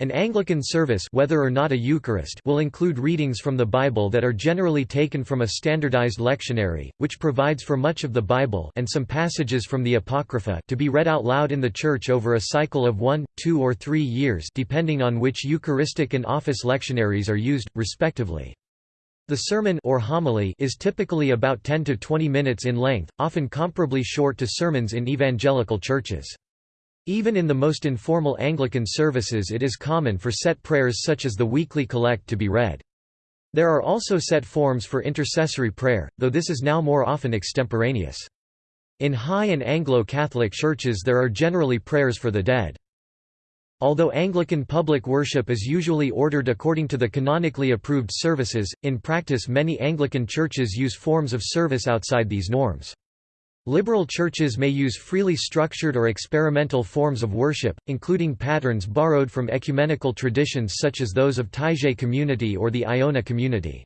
An Anglican service whether or not a Eucharist will include readings from the Bible that are generally taken from a standardized lectionary, which provides for much of the Bible and some passages from the Apocrypha to be read out loud in the church over a cycle of one, two or three years depending on which Eucharistic and office lectionaries are used, respectively. The sermon or homily is typically about 10 to 20 minutes in length, often comparably short to sermons in evangelical churches. Even in the most informal Anglican services it is common for set prayers such as the weekly collect to be read. There are also set forms for intercessory prayer, though this is now more often extemporaneous. In High and Anglo-Catholic churches there are generally prayers for the dead. Although Anglican public worship is usually ordered according to the canonically approved services, in practice many Anglican churches use forms of service outside these norms. Liberal churches may use freely structured or experimental forms of worship, including patterns borrowed from ecumenical traditions such as those of Taizé community or the Iona community.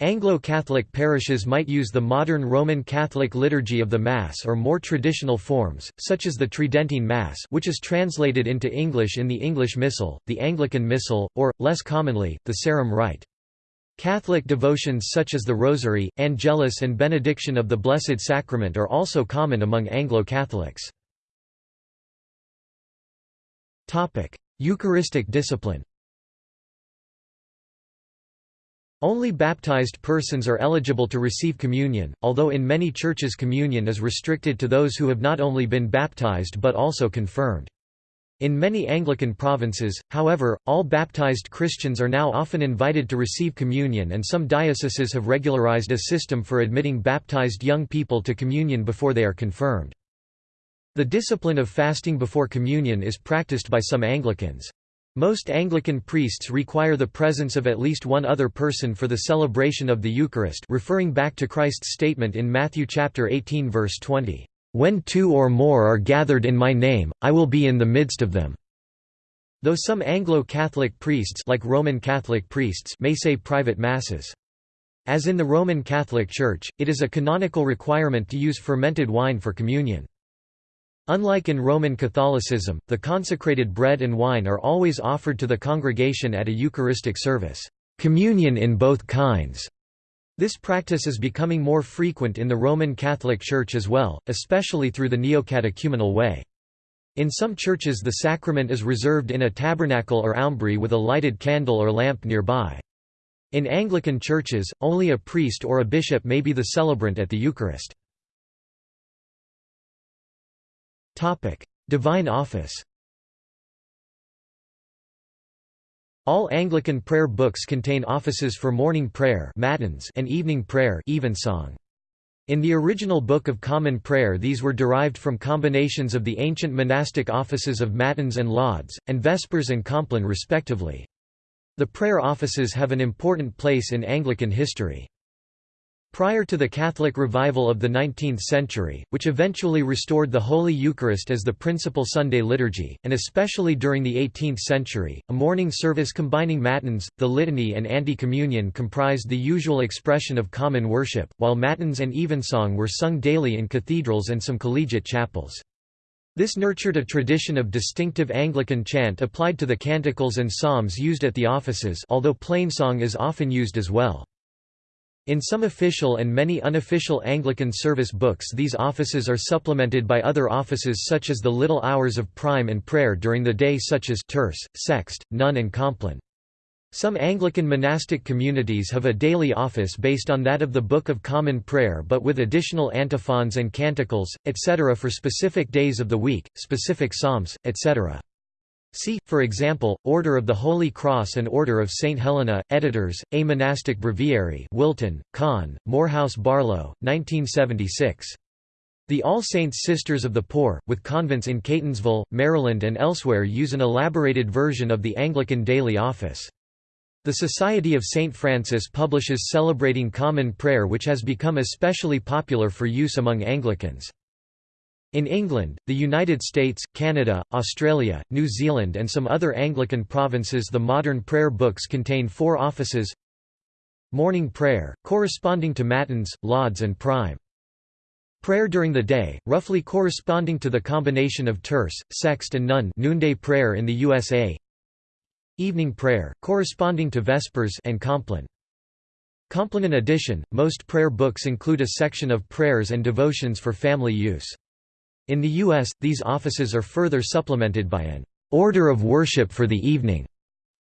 Anglo-Catholic parishes might use the modern Roman Catholic liturgy of the Mass or more traditional forms, such as the Tridentine Mass which is translated into English in the English Missal, the Anglican Missal, or, less commonly, the Sarum Rite. Catholic devotions such as the Rosary, Angelus and Benediction of the Blessed Sacrament are also common among Anglo-Catholics. Eucharistic discipline Only baptized persons are eligible to receive communion, although in many churches communion is restricted to those who have not only been baptized but also confirmed. In many Anglican provinces, however, all baptized Christians are now often invited to receive communion and some dioceses have regularized a system for admitting baptized young people to communion before they are confirmed. The discipline of fasting before communion is practiced by some Anglicans. Most Anglican priests require the presence of at least one other person for the celebration of the Eucharist referring back to Christ's statement in Matthew chapter 18 verse 20, "When two or more are gathered in my name, I will be in the midst of them." Though some Anglo-Catholic priests like Roman Catholic priests may say private masses. As in the Roman Catholic Church, it is a canonical requirement to use fermented wine for communion. Unlike in Roman Catholicism, the consecrated bread and wine are always offered to the congregation at a Eucharistic service, communion in both kinds. This practice is becoming more frequent in the Roman Catholic Church as well, especially through the neocatechumenal way. In some churches the sacrament is reserved in a tabernacle or aumbry with a lighted candle or lamp nearby. In Anglican churches, only a priest or a bishop may be the celebrant at the Eucharist. Divine Office. All Anglican prayer books contain offices for morning prayer matins and evening prayer evensong. In the original Book of Common Prayer these were derived from combinations of the ancient monastic offices of matins and lauds, and vespers and compline respectively. The prayer offices have an important place in Anglican history. Prior to the Catholic revival of the 19th century, which eventually restored the Holy Eucharist as the principal Sunday liturgy, and especially during the 18th century, a morning service combining matins, the litany and Ante-Communion comprised the usual expression of common worship, while matins and evensong were sung daily in cathedrals and some collegiate chapels. This nurtured a tradition of distinctive Anglican chant applied to the canticles and psalms used at the offices although plainsong is often used as well. In some official and many unofficial Anglican service books these offices are supplemented by other offices such as the little hours of prime and prayer during the day such as terce, sext, none and compline. Some Anglican monastic communities have a daily office based on that of the Book of Common Prayer but with additional antiphons and canticles, etc. for specific days of the week, specific psalms, etc. See, for example, Order of the Holy Cross and Order of St. Helena, editors, A Monastic Breviary Wilton, Con, Morehouse Barlow, 1976. The All Saints Sisters of the Poor, with convents in Catonsville, Maryland and elsewhere use an elaborated version of the Anglican daily office. The Society of St. Francis publishes Celebrating Common Prayer which has become especially popular for use among Anglicans. In England, the United States, Canada, Australia, New Zealand and some other Anglican provinces the modern prayer books contain four offices Morning prayer, corresponding to Matins, Lauds and Prime. Prayer during the day, roughly corresponding to the combination of terce, sext and none noonday prayer in the USA Evening prayer, corresponding to Vespers and Compline. Compline in addition, most prayer books include a section of prayers and devotions for family use. In the U.S., these offices are further supplemented by an order of worship for the evening,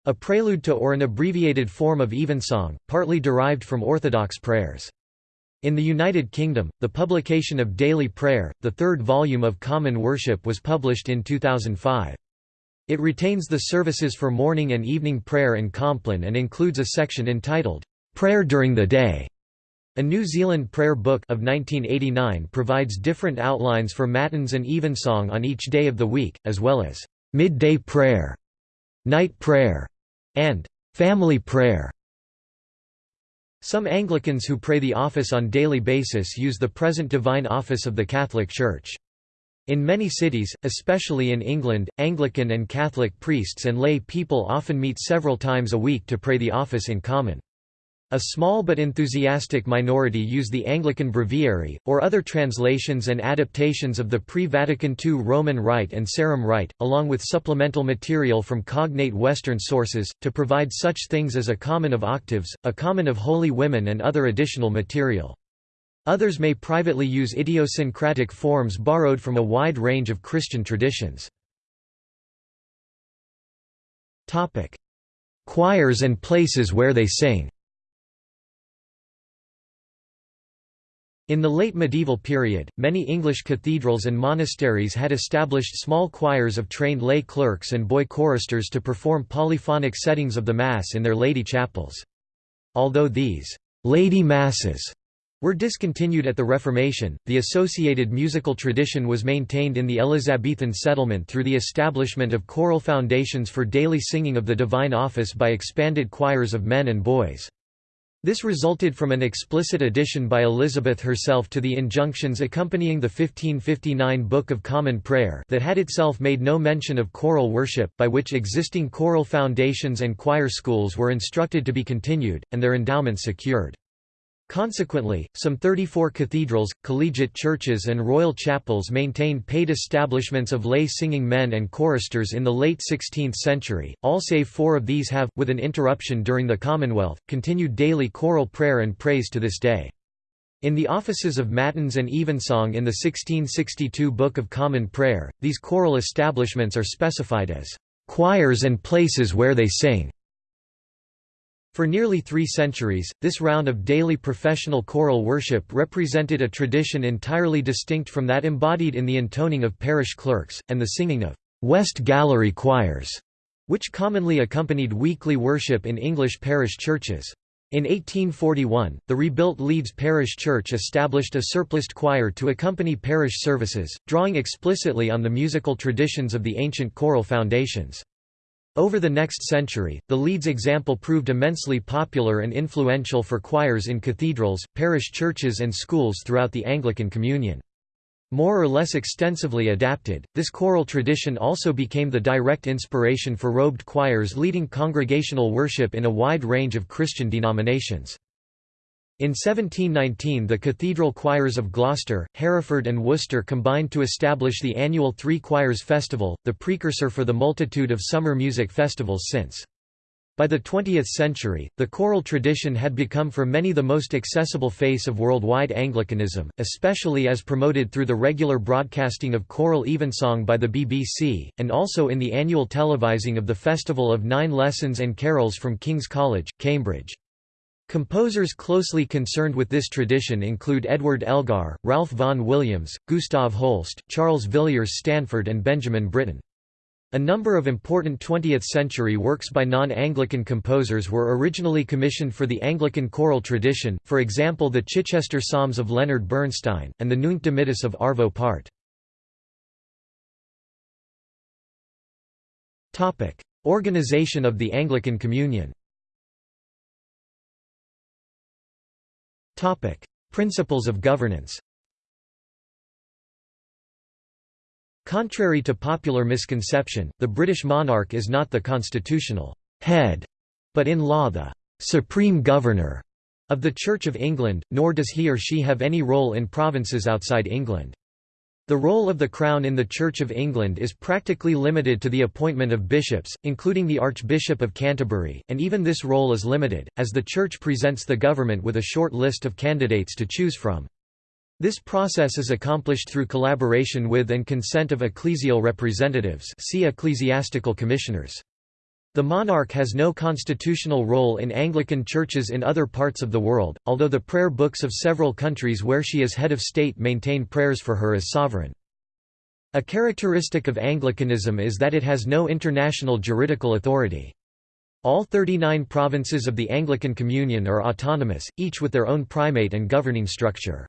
a prelude to or an abbreviated form of evensong, partly derived from Orthodox prayers. In the United Kingdom, the publication of Daily Prayer, the third volume of Common Worship was published in 2005. It retains the services for morning and evening prayer and compline and includes a section entitled, "'Prayer During the Day' A New Zealand Prayer Book of 1989 provides different outlines for Matins and Evensong on each day of the week, as well as midday prayer, night prayer, and family prayer. Some Anglicans who pray the office on daily basis use the present divine office of the Catholic Church. In many cities, especially in England, Anglican and Catholic priests and lay people often meet several times a week to pray the office in common. A small but enthusiastic minority use the Anglican Breviary, or other translations and adaptations of the pre-Vatican II Roman Rite and Sarum Rite, along with supplemental material from cognate Western sources, to provide such things as a common of octaves, a common of holy women and other additional material. Others may privately use idiosyncratic forms borrowed from a wide range of Christian traditions. Choirs and places where they sing In the late medieval period, many English cathedrals and monasteries had established small choirs of trained lay clerks and boy choristers to perform polyphonic settings of the Mass in their lady chapels. Although these «lady masses» were discontinued at the Reformation, the associated musical tradition was maintained in the Elizabethan settlement through the establishment of choral foundations for daily singing of the divine office by expanded choirs of men and boys. This resulted from an explicit addition by Elizabeth herself to the injunctions accompanying the 1559 Book of Common Prayer that had itself made no mention of choral worship, by which existing choral foundations and choir schools were instructed to be continued, and their endowments secured. Consequently, some 34 cathedrals, collegiate churches and royal chapels maintained paid establishments of lay singing men and choristers in the late 16th century, all save four of these have, with an interruption during the Commonwealth, continued daily choral prayer and praise to this day. In the offices of Matins and Evensong in the 1662 Book of Common Prayer, these choral establishments are specified as choirs and places where they sing. For nearly three centuries, this round of daily professional choral worship represented a tradition entirely distinct from that embodied in the intoning of parish clerks, and the singing of «West Gallery choirs», which commonly accompanied weekly worship in English parish churches. In 1841, the rebuilt Leeds Parish Church established a surpliced choir to accompany parish services, drawing explicitly on the musical traditions of the ancient choral foundations. Over the next century, the Leeds example proved immensely popular and influential for choirs in cathedrals, parish churches and schools throughout the Anglican Communion. More or less extensively adapted, this choral tradition also became the direct inspiration for robed choirs leading congregational worship in a wide range of Christian denominations. In 1719 the cathedral choirs of Gloucester, Hereford and Worcester combined to establish the annual Three Choirs Festival, the precursor for the multitude of summer music festivals since. By the 20th century, the choral tradition had become for many the most accessible face of worldwide Anglicanism, especially as promoted through the regular broadcasting of choral evensong by the BBC, and also in the annual televising of the Festival of Nine Lessons and Carols from King's College, Cambridge. Composers closely concerned with this tradition include Edward Elgar, Ralph Vaughan Williams, Gustav Holst, Charles Villiers Stanford and Benjamin Britten. A number of important 20th-century works by non-Anglican composers were originally commissioned for the Anglican choral tradition, for example the Chichester Psalms of Leonard Bernstein, and the Nunc Dimittis of Arvo Part. Organization of the Anglican Communion Topic: Principles of governance. Contrary to popular misconception, the British monarch is not the constitutional head, but in law the supreme governor of the Church of England, nor does he or she have any role in provinces outside England. The role of the Crown in the Church of England is practically limited to the appointment of bishops, including the Archbishop of Canterbury, and even this role is limited, as the Church presents the government with a short list of candidates to choose from. This process is accomplished through collaboration with and consent of ecclesial representatives see ecclesiastical commissioners. The monarch has no constitutional role in Anglican churches in other parts of the world, although the prayer books of several countries where she is head of state maintain prayers for her as sovereign. A characteristic of Anglicanism is that it has no international juridical authority. All 39 provinces of the Anglican Communion are autonomous, each with their own primate and governing structure.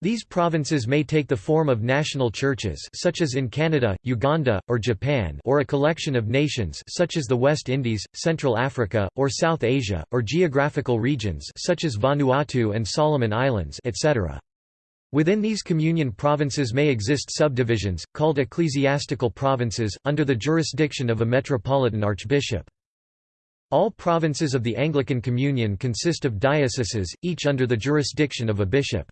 These provinces may take the form of national churches such as in Canada, Uganda, or Japan or a collection of nations such as the West Indies, Central Africa, or South Asia, or geographical regions such as Vanuatu and Solomon Islands etc. Within these communion provinces may exist subdivisions, called ecclesiastical provinces, under the jurisdiction of a metropolitan archbishop. All provinces of the Anglican Communion consist of dioceses, each under the jurisdiction of a bishop.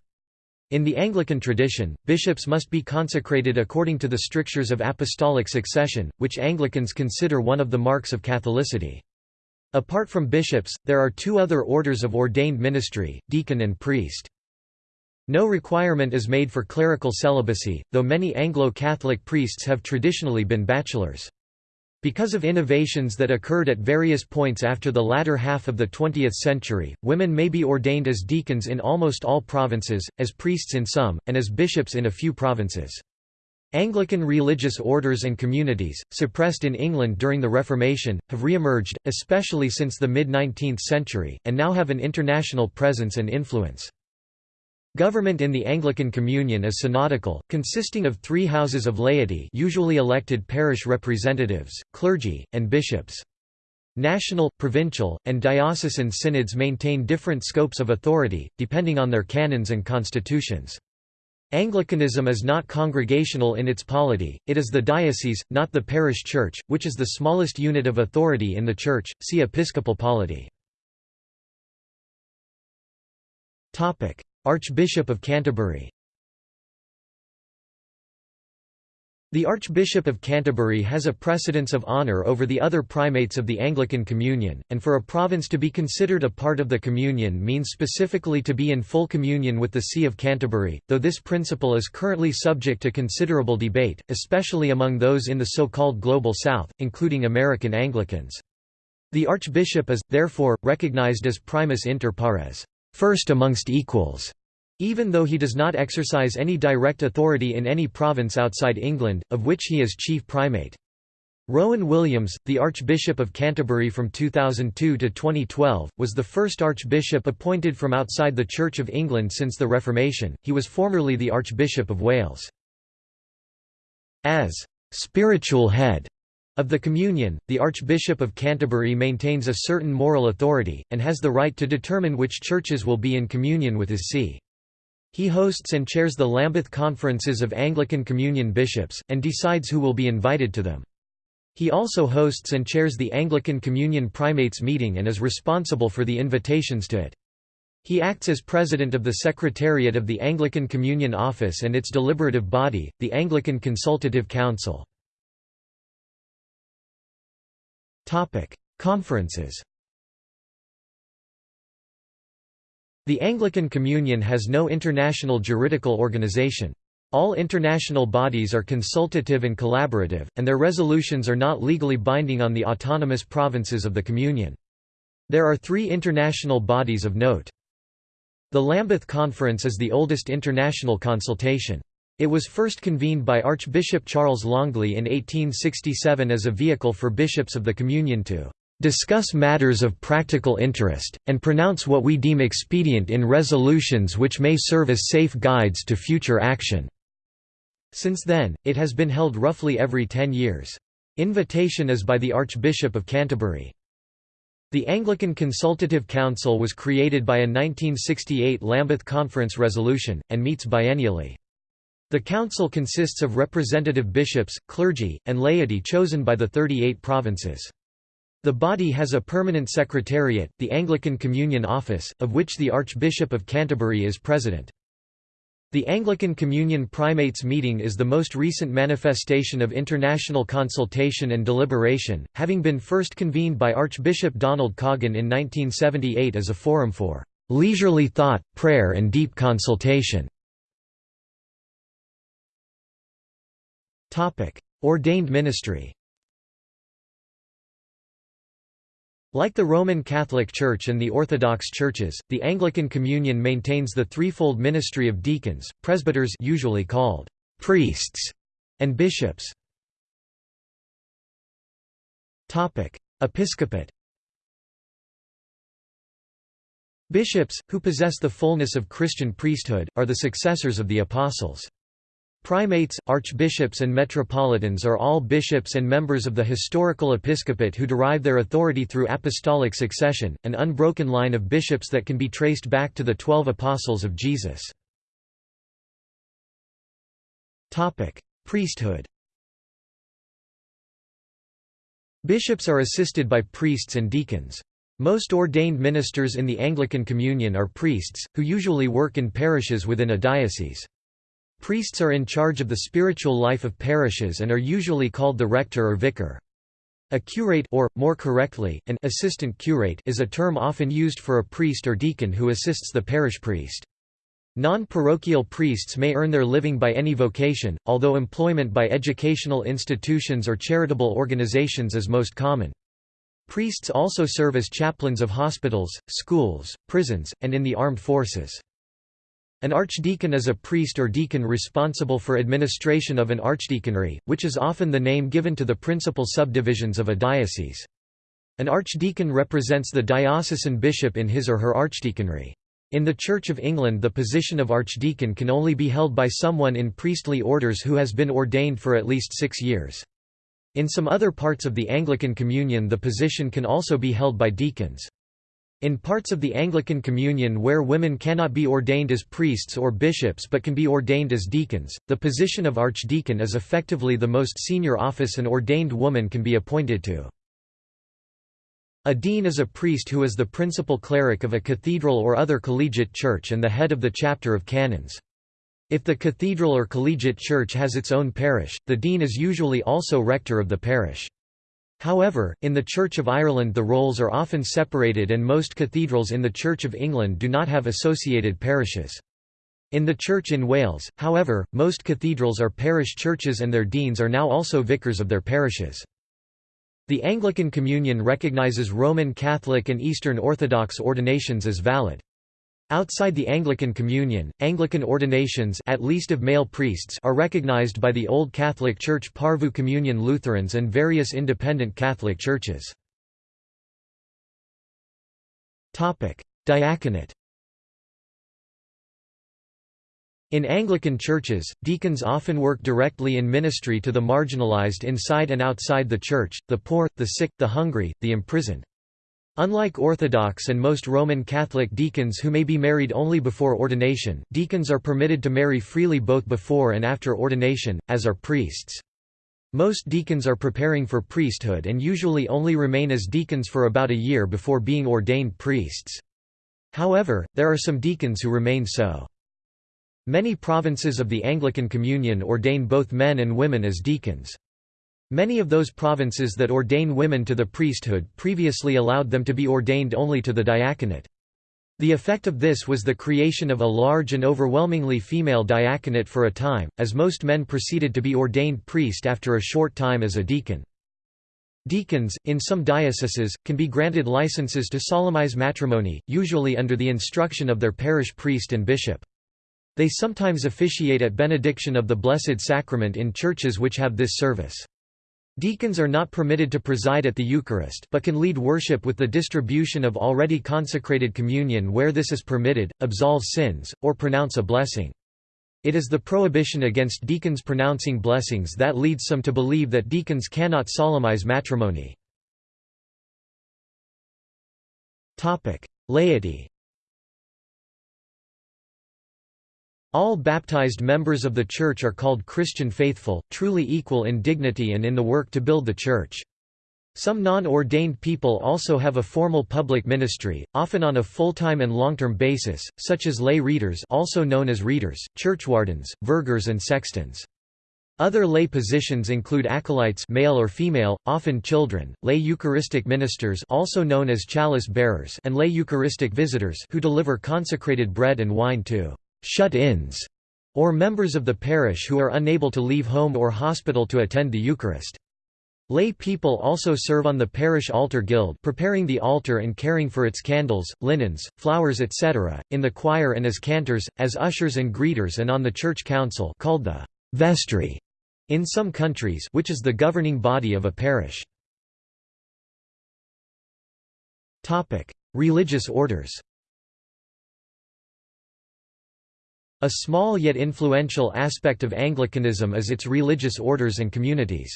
In the Anglican tradition, bishops must be consecrated according to the strictures of apostolic succession, which Anglicans consider one of the marks of Catholicity. Apart from bishops, there are two other orders of ordained ministry, deacon and priest. No requirement is made for clerical celibacy, though many Anglo-Catholic priests have traditionally been bachelors. Because of innovations that occurred at various points after the latter half of the 20th century, women may be ordained as deacons in almost all provinces, as priests in some, and as bishops in a few provinces. Anglican religious orders and communities, suppressed in England during the Reformation, have re-emerged, especially since the mid-19th century, and now have an international presence and influence. Government in the Anglican Communion is synodical, consisting of three houses of laity usually elected parish representatives, clergy, and bishops. National, provincial, and diocesan synods maintain different scopes of authority, depending on their canons and constitutions. Anglicanism is not congregational in its polity, it is the diocese, not the parish church, which is the smallest unit of authority in the church, see episcopal polity. Archbishop of Canterbury The Archbishop of Canterbury has a precedence of honour over the other primates of the Anglican Communion, and for a province to be considered a part of the Communion means specifically to be in full communion with the See of Canterbury, though this principle is currently subject to considerable debate, especially among those in the so-called Global South, including American Anglicans. The Archbishop is, therefore, recognized as primus inter pares first amongst equals, even though he does not exercise any direct authority in any province outside England, of which he is chief primate. Rowan Williams, the Archbishop of Canterbury from 2002 to 2012, was the first archbishop appointed from outside the Church of England since the Reformation. He was formerly the Archbishop of Wales. As spiritual head of the Communion, the Archbishop of Canterbury maintains a certain moral authority, and has the right to determine which churches will be in communion with his see. He hosts and chairs the Lambeth Conferences of Anglican Communion Bishops, and decides who will be invited to them. He also hosts and chairs the Anglican Communion Primates meeting and is responsible for the invitations to it. He acts as president of the Secretariat of the Anglican Communion Office and its deliberative body, the Anglican Consultative Council. Conferences The Anglican Communion has no international juridical organization. All international bodies are consultative and collaborative, and their resolutions are not legally binding on the autonomous provinces of the Communion. There are three international bodies of note. The Lambeth Conference is the oldest international consultation. It was first convened by Archbishop Charles Longley in 1867 as a vehicle for bishops of the Communion to "...discuss matters of practical interest, and pronounce what we deem expedient in resolutions which may serve as safe guides to future action." Since then, it has been held roughly every ten years. Invitation is by the Archbishop of Canterbury. The Anglican Consultative Council was created by a 1968 Lambeth Conference resolution, and meets biennially. The council consists of representative bishops, clergy, and laity chosen by the 38 provinces. The body has a permanent secretariat, the Anglican Communion Office, of which the Archbishop of Canterbury is president. The Anglican Communion Primates meeting is the most recent manifestation of international consultation and deliberation, having been first convened by Archbishop Donald Coggan in 1978 as a forum for leisurely thought, prayer and deep consultation. Ordained ministry Like the Roman Catholic Church and the Orthodox churches, the Anglican Communion maintains the threefold ministry of deacons, presbyters usually called priests, and bishops. Topic: Episcopate Bishops, who possess the fullness of Christian priesthood, are the successors of the apostles. Primates, archbishops and metropolitans are all bishops and members of the historical episcopate who derive their authority through apostolic succession, an unbroken line of bishops that can be traced back to the Twelve Apostles of Jesus. Priesthood Bishops are assisted by priests and deacons. Most ordained ministers in the Anglican Communion are priests, who usually work in parishes within a diocese. Priests are in charge of the spiritual life of parishes and are usually called the rector or vicar. A curate or, more correctly, an assistant curate is a term often used for a priest or deacon who assists the parish priest. Non-parochial priests may earn their living by any vocation, although employment by educational institutions or charitable organizations is most common. Priests also serve as chaplains of hospitals, schools, prisons, and in the armed forces. An archdeacon is a priest or deacon responsible for administration of an archdeaconry, which is often the name given to the principal subdivisions of a diocese. An archdeacon represents the diocesan bishop in his or her archdeaconry. In the Church of England the position of archdeacon can only be held by someone in priestly orders who has been ordained for at least six years. In some other parts of the Anglican Communion the position can also be held by deacons. In parts of the Anglican Communion where women cannot be ordained as priests or bishops but can be ordained as deacons, the position of archdeacon is effectively the most senior office an ordained woman can be appointed to. A dean is a priest who is the principal cleric of a cathedral or other collegiate church and the head of the chapter of canons. If the cathedral or collegiate church has its own parish, the dean is usually also rector of the parish. However, in the Church of Ireland the roles are often separated and most cathedrals in the Church of England do not have associated parishes. In the Church in Wales, however, most cathedrals are parish churches and their deans are now also vicars of their parishes. The Anglican Communion recognizes Roman Catholic and Eastern Orthodox ordinations as valid. Outside the Anglican Communion, Anglican ordinations at least of male priests are recognized by the Old Catholic Church Porvoo Communion Lutherans and various independent Catholic churches. Diaconate In Anglican churches, deacons often work directly in ministry to the marginalized inside and outside the church, the poor, the sick, the hungry, the imprisoned. Unlike Orthodox and most Roman Catholic deacons who may be married only before ordination, deacons are permitted to marry freely both before and after ordination, as are priests. Most deacons are preparing for priesthood and usually only remain as deacons for about a year before being ordained priests. However, there are some deacons who remain so. Many provinces of the Anglican Communion ordain both men and women as deacons. Many of those provinces that ordain women to the priesthood previously allowed them to be ordained only to the diaconate. The effect of this was the creation of a large and overwhelmingly female diaconate for a time, as most men proceeded to be ordained priest after a short time as a deacon. Deacons, in some dioceses, can be granted licenses to solemnize matrimony, usually under the instruction of their parish priest and bishop. They sometimes officiate at benediction of the Blessed Sacrament in churches which have this service. Deacons are not permitted to preside at the Eucharist but can lead worship with the distribution of already consecrated communion where this is permitted, absolve sins, or pronounce a blessing. It is the prohibition against deacons pronouncing blessings that leads some to believe that deacons cannot solemnize matrimony. Laity All baptized members of the Church are called Christian faithful, truly equal in dignity and in the work to build the Church. Some non-ordained people also have a formal public ministry, often on a full-time and long-term basis, such as lay readers also known as readers, churchwardens, vergers and sextons. Other lay positions include acolytes male or female, often children, lay Eucharistic ministers also known as chalice bearers and lay Eucharistic visitors who deliver consecrated bread and wine to shut-ins, or members of the parish who are unable to leave home or hospital to attend the Eucharist. Lay people also serve on the parish altar guild preparing the altar and caring for its candles, linens, flowers etc., in the choir and as cantors, as ushers and greeters and on the church council called the vestry in some countries which is the governing body of a parish. Religious orders A small yet influential aspect of Anglicanism is its religious orders and communities.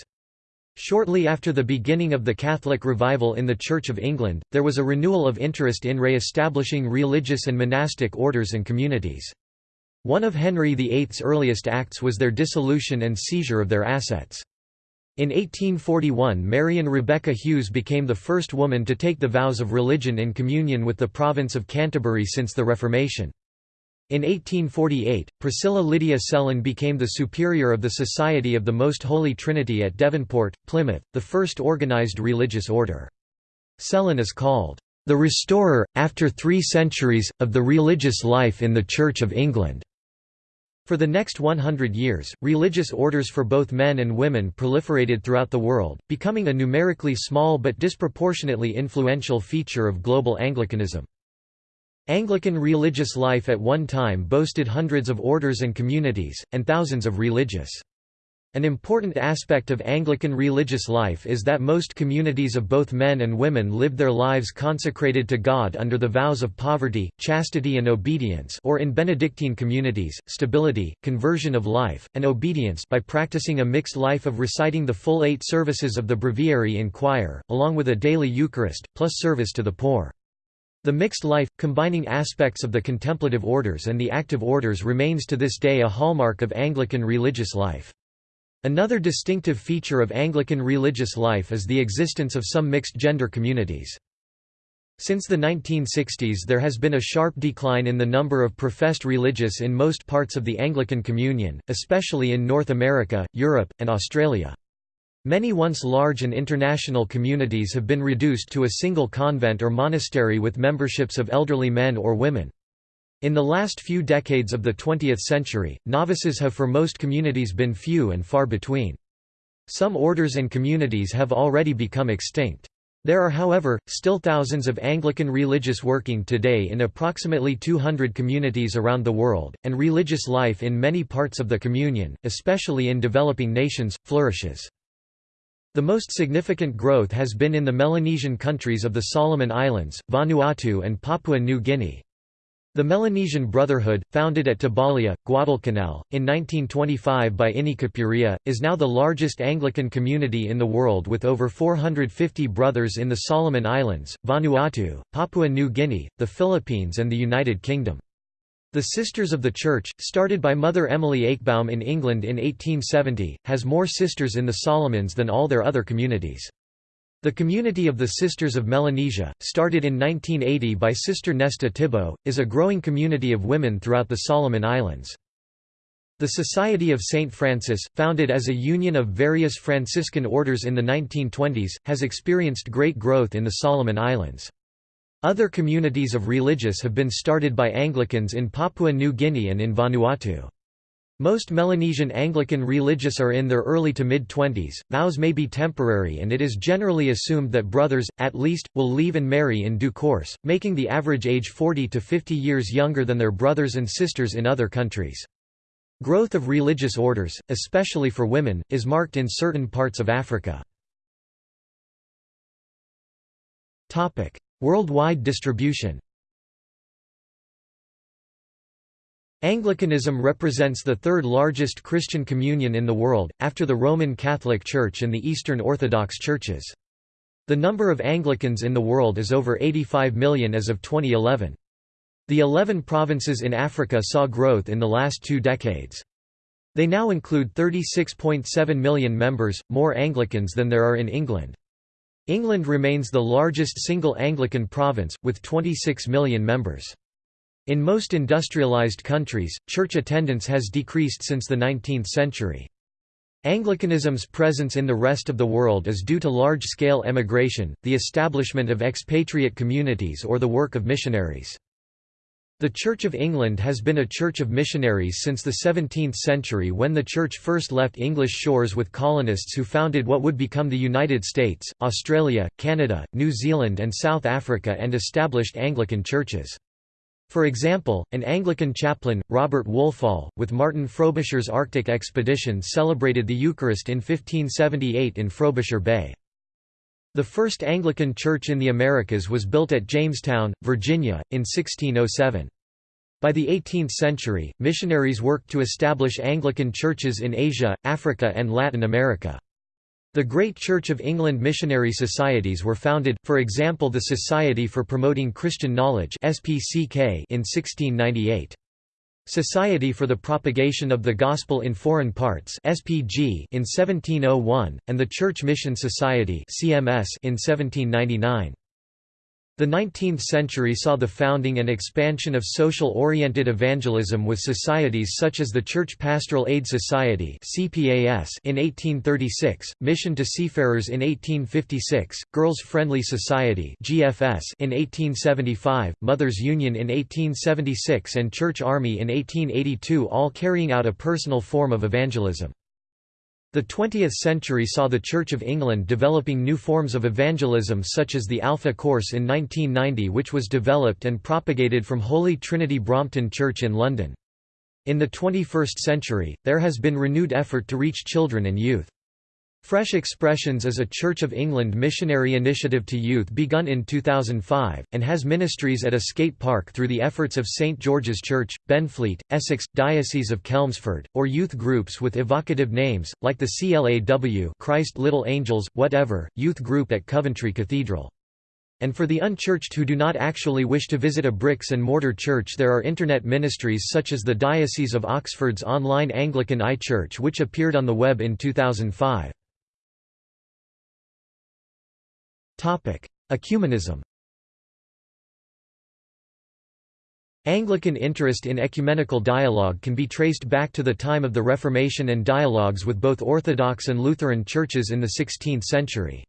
Shortly after the beginning of the Catholic revival in the Church of England, there was a renewal of interest in re-establishing religious and monastic orders and communities. One of Henry VIII's earliest acts was their dissolution and seizure of their assets. In 1841 Marion Rebecca Hughes became the first woman to take the vows of religion in communion with the province of Canterbury since the Reformation. In 1848, Priscilla Lydia Sellon became the superior of the Society of the Most Holy Trinity at Devonport, Plymouth, the first organised religious order. Sellon is called, "...the restorer, after three centuries, of the religious life in the Church of England." For the next 100 years, religious orders for both men and women proliferated throughout the world, becoming a numerically small but disproportionately influential feature of global Anglicanism. Anglican religious life at one time boasted hundreds of orders and communities, and thousands of religious an important aspect of Anglican religious life is that most communities of both men and women lived their lives consecrated to God under the vows of poverty, chastity and obedience or in Benedictine communities, stability, conversion of life, and obedience by practicing a mixed life of reciting the full eight services of the breviary in choir, along with a daily Eucharist, plus service to the poor. The mixed life, combining aspects of the contemplative orders and the active orders remains to this day a hallmark of Anglican religious life. Another distinctive feature of Anglican religious life is the existence of some mixed-gender communities. Since the 1960s there has been a sharp decline in the number of professed religious in most parts of the Anglican Communion, especially in North America, Europe, and Australia. Many once large and international communities have been reduced to a single convent or monastery with memberships of elderly men or women. In the last few decades of the 20th century, novices have for most communities been few and far between. Some orders and communities have already become extinct. There are however, still thousands of Anglican religious working today in approximately 200 communities around the world, and religious life in many parts of the Communion, especially in developing nations, flourishes. The most significant growth has been in the Melanesian countries of the Solomon Islands, Vanuatu and Papua New Guinea. The Melanesian Brotherhood, founded at Tabalia, Guadalcanal, in 1925 by Ini Kopuria, is now the largest Anglican community in the world with over 450 brothers in the Solomon Islands, Vanuatu, Papua New Guinea, the Philippines and the United Kingdom. The Sisters of the Church, started by Mother Emily Ayckbowm in England in 1870, has more sisters in the Solomons than all their other communities. The Community of the Sisters of Melanesia, started in 1980 by Sister Nesta Tiboe, is a growing community of women throughout the Solomon Islands. The Society of St. Francis, founded as a union of various Franciscan orders in the 1920s, has experienced great growth in the Solomon Islands. Other communities of religious have been started by Anglicans in Papua New Guinea and in Vanuatu. Most Melanesian Anglican religious are in their early to mid-twenties, vows may be temporary and it is generally assumed that brothers, at least, will leave and marry in due course, making the average age 40 to 50 years younger than their brothers and sisters in other countries. Growth of religious orders, especially for women, is marked in certain parts of Africa. Worldwide distribution Anglicanism represents the third largest Christian communion in the world, after the Roman Catholic Church and the Eastern Orthodox Churches. The number of Anglicans in the world is over 85 million as of 2011. The 11 provinces in Africa saw growth in the last two decades. They now include 36.7 million members, more Anglicans than there are in England. England remains the largest single Anglican province, with 26 million members. In most industrialized countries, church attendance has decreased since the 19th century. Anglicanism's presence in the rest of the world is due to large-scale emigration, the establishment of expatriate communities or the work of missionaries. The Church of England has been a church of missionaries since the 17th century when the Church first left English shores with colonists who founded what would become the United States, Australia, Canada, New Zealand and South Africa and established Anglican churches. For example, an Anglican chaplain, Robert Wolfall, with Martin Frobisher's Arctic expedition celebrated the Eucharist in 1578 in Frobisher Bay. The first Anglican church in the Americas was built at Jamestown, Virginia, in 1607. By the 18th century, missionaries worked to establish Anglican churches in Asia, Africa and Latin America. The Great Church of England missionary societies were founded, for example the Society for Promoting Christian Knowledge in 1698. Society for the Propagation of the Gospel in Foreign Parts (SPG) in 1701 and the Church Mission Society (CMS) in 1799. The 19th century saw the founding and expansion of social-oriented evangelism with societies such as the Church Pastoral Aid Society in 1836, Mission to Seafarers in 1856, Girls Friendly Society in 1875, Mothers Union in 1876 and Church Army in 1882 all carrying out a personal form of evangelism. The 20th century saw the Church of England developing new forms of evangelism such as the Alpha Course in 1990 which was developed and propagated from Holy Trinity Brompton Church in London. In the 21st century, there has been renewed effort to reach children and youth. Fresh Expressions is a Church of England missionary initiative to youth begun in 2005, and has ministries at a skate park through the efforts of St George's Church, Benfleet, Essex, Diocese of Chelmsford, or youth groups with evocative names, like the CLAW Christ Little Angels, Whatever, youth group at Coventry Cathedral. And for the unchurched who do not actually wish to visit a bricks and mortar church there are internet ministries such as the Diocese of Oxford's online Anglican iChurch which appeared on the web in 2005. Ecumenism Anglican interest in ecumenical dialogue can be traced back to the time of the Reformation and dialogues with both Orthodox and Lutheran churches in the 16th century.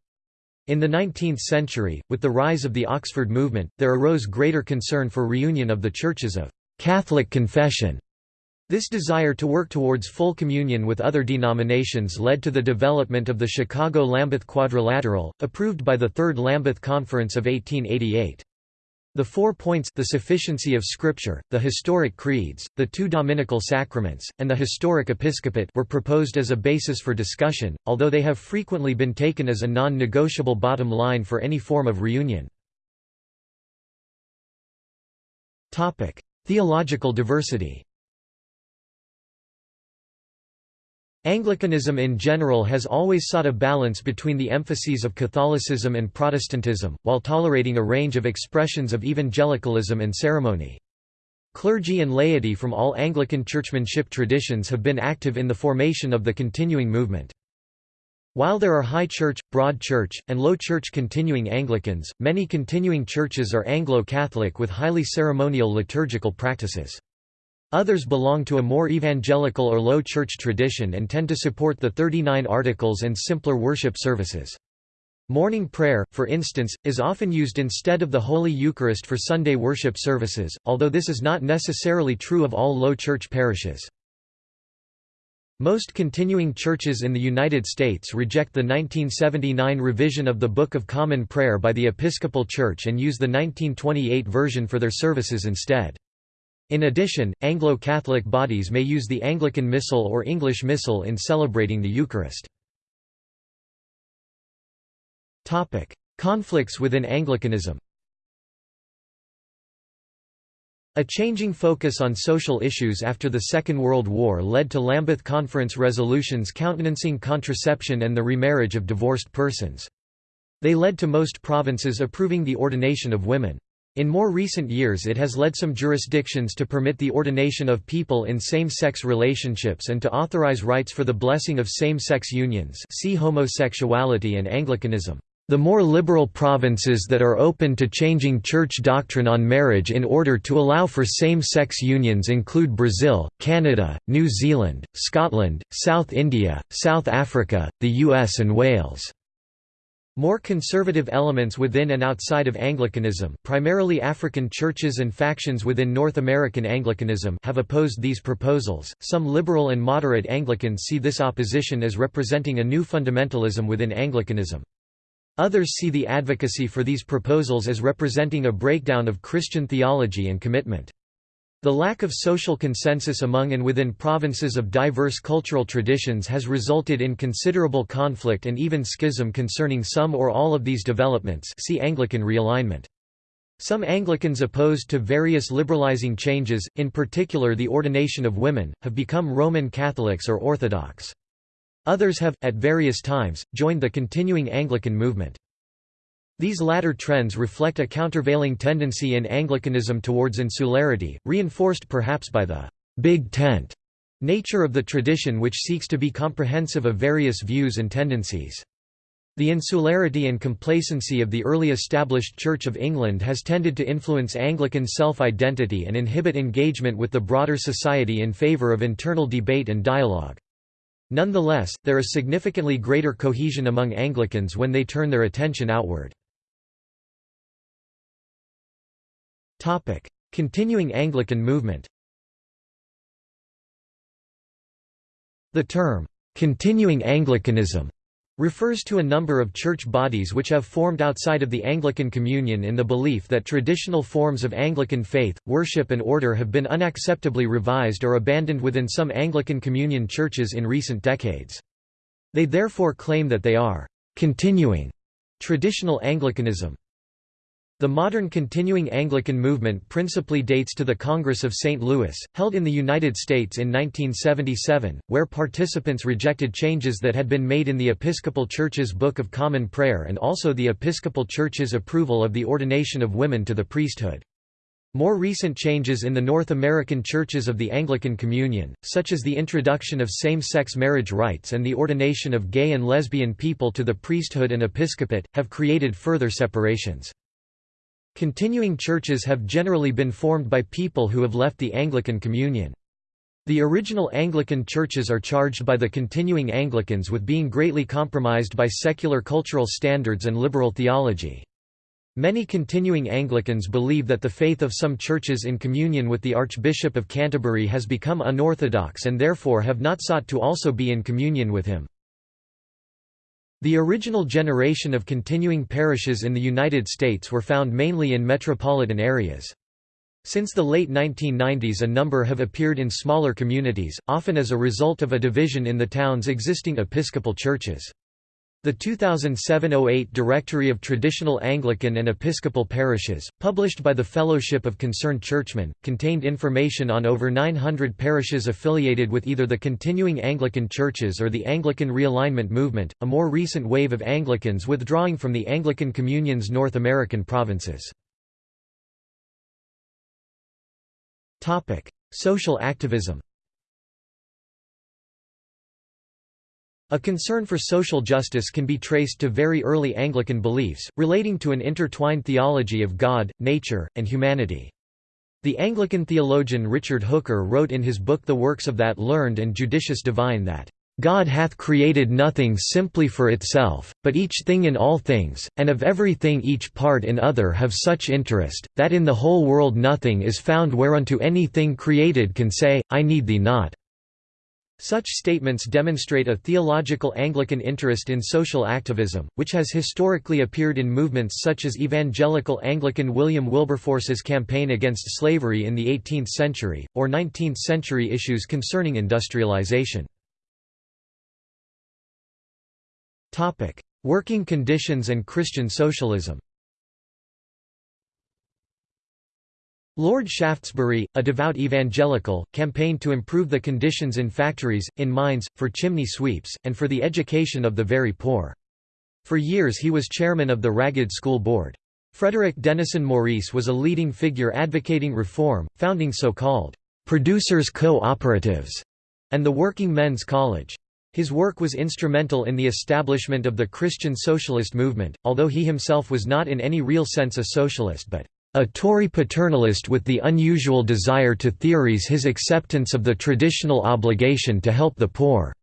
In the 19th century, with the rise of the Oxford movement, there arose greater concern for reunion of the churches of Catholic confession this desire to work towards full communion with other denominations led to the development of the Chicago-Lambeth Quadrilateral, approved by the Third Lambeth Conference of 1888. The four points the sufficiency of Scripture, the historic creeds, the two dominical sacraments, and the historic episcopate were proposed as a basis for discussion, although they have frequently been taken as a non-negotiable bottom line for any form of reunion. Theological diversity Anglicanism in general has always sought a balance between the emphases of Catholicism and Protestantism, while tolerating a range of expressions of evangelicalism and ceremony. Clergy and laity from all Anglican churchmanship traditions have been active in the formation of the continuing movement. While there are High Church, Broad Church, and Low Church continuing Anglicans, many continuing churches are Anglo-Catholic with highly ceremonial liturgical practices. Others belong to a more evangelical or low church tradition and tend to support the 39 articles and simpler worship services. Morning prayer, for instance, is often used instead of the Holy Eucharist for Sunday worship services, although this is not necessarily true of all low church parishes. Most continuing churches in the United States reject the 1979 revision of the Book of Common Prayer by the Episcopal Church and use the 1928 version for their services instead. In addition, Anglo-Catholic bodies may use the Anglican Missal or English Missal in celebrating the Eucharist. Conflicts within Anglicanism A changing focus on social issues after the Second World War led to Lambeth Conference resolutions countenancing contraception and the remarriage of divorced persons. They led to most provinces approving the ordination of women. In more recent years it has led some jurisdictions to permit the ordination of people in same-sex relationships and to authorize rites for the blessing of same-sex unions see homosexuality and Anglicanism. The more liberal provinces that are open to changing church doctrine on marriage in order to allow for same-sex unions include Brazil, Canada, New Zealand, Scotland, South India, South Africa, the US and Wales. More conservative elements within and outside of Anglicanism primarily African churches and factions within North American Anglicanism have opposed these proposals. Some liberal and moderate Anglicans see this opposition as representing a new fundamentalism within Anglicanism. Others see the advocacy for these proposals as representing a breakdown of Christian theology and commitment. The lack of social consensus among and within provinces of diverse cultural traditions has resulted in considerable conflict and even schism concerning some or all of these developments see Anglican realignment. Some Anglicans opposed to various liberalizing changes, in particular the ordination of women, have become Roman Catholics or Orthodox. Others have, at various times, joined the continuing Anglican movement. These latter trends reflect a countervailing tendency in Anglicanism towards insularity, reinforced perhaps by the «big tent» nature of the tradition which seeks to be comprehensive of various views and tendencies. The insularity and complacency of the early established Church of England has tended to influence Anglican self-identity and inhibit engagement with the broader society in favour of internal debate and dialogue. Nonetheless, there is significantly greater cohesion among Anglicans when they turn their attention outward. Continuing Anglican movement The term, "'continuing Anglicanism' refers to a number of church bodies which have formed outside of the Anglican Communion in the belief that traditional forms of Anglican faith, worship and order have been unacceptably revised or abandoned within some Anglican Communion churches in recent decades. They therefore claim that they are «continuing» traditional Anglicanism. The modern continuing Anglican movement principally dates to the Congress of St. Louis, held in the United States in 1977, where participants rejected changes that had been made in the Episcopal Church's Book of Common Prayer and also the Episcopal Church's approval of the ordination of women to the priesthood. More recent changes in the North American churches of the Anglican Communion, such as the introduction of same-sex marriage rights and the ordination of gay and lesbian people to the priesthood and episcopate, have created further separations. Continuing churches have generally been formed by people who have left the Anglican Communion. The original Anglican churches are charged by the continuing Anglicans with being greatly compromised by secular cultural standards and liberal theology. Many continuing Anglicans believe that the faith of some churches in communion with the Archbishop of Canterbury has become unorthodox and therefore have not sought to also be in communion with him. The original generation of continuing parishes in the United States were found mainly in metropolitan areas. Since the late 1990s a number have appeared in smaller communities, often as a result of a division in the town's existing Episcopal churches. The 2007–08 Directory of Traditional Anglican and Episcopal Parishes, published by the Fellowship of Concerned Churchmen, contained information on over 900 parishes affiliated with either the continuing Anglican churches or the Anglican Realignment Movement, a more recent wave of Anglicans withdrawing from the Anglican Communion's North American provinces. Social activism A concern for social justice can be traced to very early Anglican beliefs, relating to an intertwined theology of God, nature, and humanity. The Anglican theologian Richard Hooker wrote in his book The Works of That Learned and Judicious Divine that, God hath created nothing simply for itself, but each thing in all things, and of every thing each part in other have such interest, that in the whole world nothing is found whereunto any thing created can say, I need thee not. Such statements demonstrate a theological Anglican interest in social activism, which has historically appeared in movements such as evangelical Anglican William Wilberforce's campaign against slavery in the 18th century, or 19th-century issues concerning industrialization. Working conditions and Christian socialism Lord Shaftesbury, a devout evangelical, campaigned to improve the conditions in factories, in mines, for chimney sweeps, and for the education of the very poor. For years he was chairman of the Ragged School Board. Frederick Denison Maurice was a leading figure advocating reform, founding so-called «producers' co-operatives» and the Working Men's College. His work was instrumental in the establishment of the Christian socialist movement, although he himself was not in any real sense a socialist but a Tory paternalist with the unusual desire to theories his acceptance of the traditional obligation to help the poor